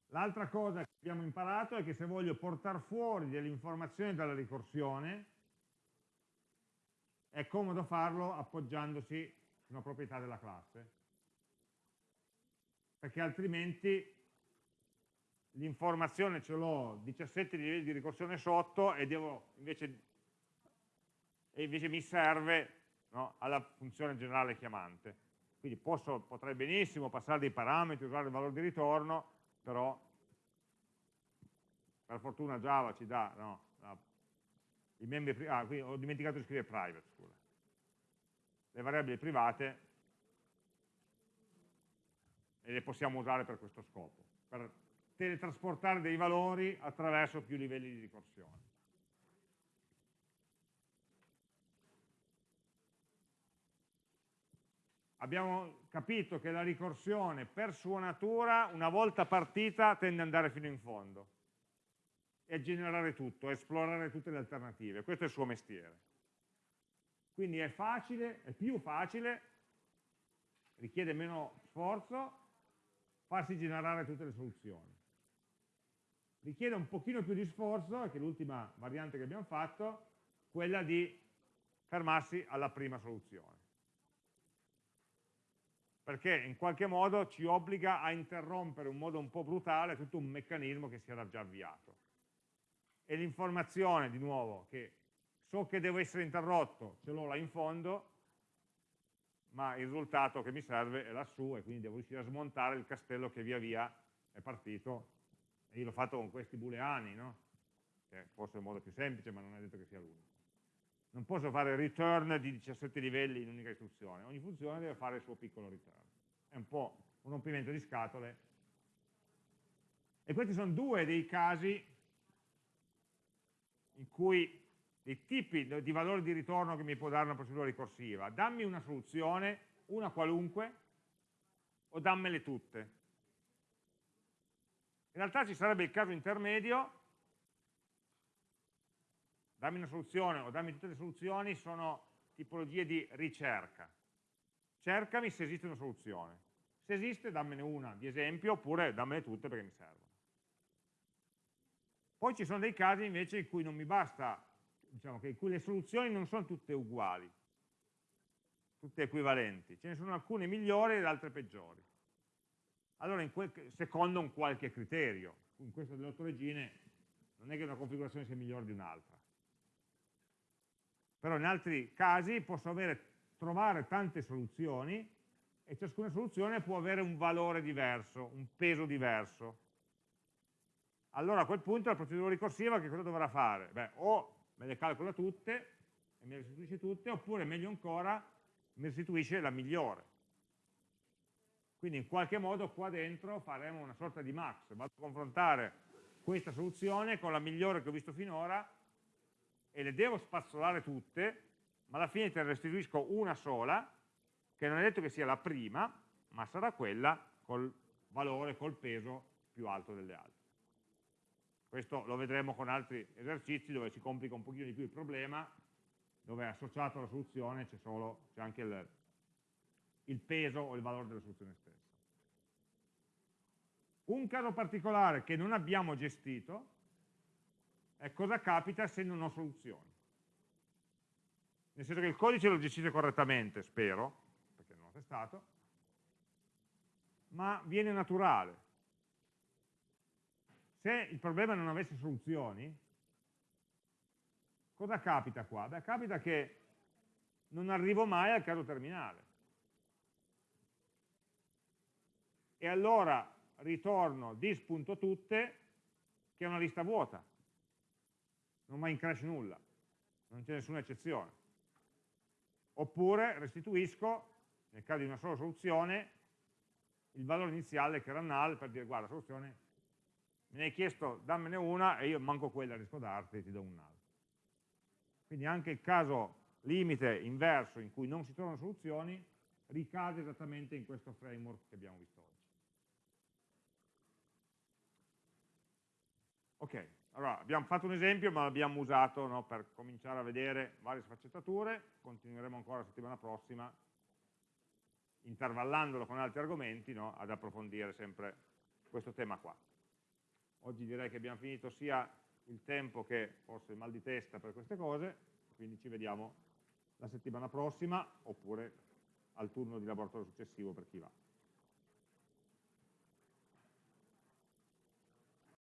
L'altra cosa che abbiamo imparato è che se voglio portare fuori delle informazioni dalla ricorsione, è comodo farlo appoggiandosi una proprietà della classe, perché altrimenti l'informazione ce l'ho 17 livelli di ricorsione sotto e, devo, invece, e invece, mi serve no, alla funzione generale chiamante. Quindi posso, potrei benissimo passare dei parametri, usare il valore di ritorno, però per fortuna Java ci dà no, i membri, ah, qui ho dimenticato di scrivere private, scusa le variabili private e le possiamo usare per questo scopo, per teletrasportare dei valori attraverso più livelli di ricorsione. Abbiamo capito che la ricorsione per sua natura, una volta partita, tende ad andare fino in fondo e a generare tutto, a esplorare tutte le alternative. Questo è il suo mestiere. Quindi è facile, è più facile, richiede meno sforzo, farsi generare tutte le soluzioni. Richiede un pochino più di sforzo, che è l'ultima variante che abbiamo fatto, quella di fermarsi alla prima soluzione. Perché in qualche modo ci obbliga a interrompere in modo un po' brutale tutto un meccanismo che si era già avviato. E l'informazione, di nuovo, che so che deve essere interrotto, ce l'ho là in fondo, ma il risultato che mi serve è lassù e quindi devo riuscire a smontare il castello che via via è partito e io l'ho fatto con questi booleani, no? che forse è il modo più semplice ma non è detto che sia l'unico. Non posso fare return di 17 livelli in un'unica istruzione, ogni funzione deve fare il suo piccolo return. È un po' un rompimento di scatole. E questi sono due dei casi in cui dei tipi di valori di ritorno che mi può dare una procedura ricorsiva. Dammi una soluzione, una qualunque, o dammele tutte. In realtà ci sarebbe il caso intermedio, dammi una soluzione o dammi tutte le soluzioni, sono tipologie di ricerca. Cercami se esiste una soluzione. Se esiste, dammene una di esempio, oppure dammene tutte perché mi servono. Poi ci sono dei casi invece in cui non mi basta diciamo che le soluzioni non sono tutte uguali, tutte equivalenti, ce ne sono alcune migliori ed altre peggiori. Allora, secondo un qualche criterio, in questo delle otto regine non è che una configurazione sia migliore di un'altra. Però in altri casi posso avere, trovare tante soluzioni e ciascuna soluzione può avere un valore diverso, un peso diverso. Allora a quel punto la procedura ricorsiva che cosa dovrà fare? Beh, o me le calcola tutte e me le restituisce tutte, oppure meglio ancora mi restituisce la migliore. Quindi in qualche modo qua dentro faremo una sorta di max, vado a confrontare questa soluzione con la migliore che ho visto finora e le devo spazzolare tutte, ma alla fine te ne restituisco una sola, che non è detto che sia la prima, ma sarà quella col valore, col peso più alto delle altre. Questo lo vedremo con altri esercizi dove si complica un pochino di più il problema, dove associato alla soluzione c'è anche il, il peso o il valore della soluzione stessa. Un caso particolare che non abbiamo gestito è cosa capita se non ho soluzioni. Nel senso che il codice lo gestite correttamente, spero, perché non l'ho testato, ma viene naturale. Se il problema non avesse soluzioni, cosa capita qua? Beh, capita che non arrivo mai al caso terminale. E allora ritorno dis.tutte, che è una lista vuota. Non va in crash nulla, non c'è nessuna eccezione. Oppure restituisco, nel caso di una sola soluzione, il valore iniziale che era null per dire guarda, soluzione, me ne hai chiesto dammene una e io manco quella riesco a darti, ti do un null. Quindi anche il caso limite inverso in cui non si trovano soluzioni ricade esattamente in questo framework che abbiamo visto oggi. Ok, allora abbiamo fatto un esempio ma l'abbiamo usato no, per cominciare a vedere varie sfaccettature, continueremo ancora la settimana prossima intervallandolo con altri argomenti no, ad approfondire sempre questo tema qua. Oggi direi che abbiamo finito sia il tempo che forse il mal di testa per queste cose, quindi ci vediamo la settimana prossima oppure al turno di laboratorio successivo per chi va.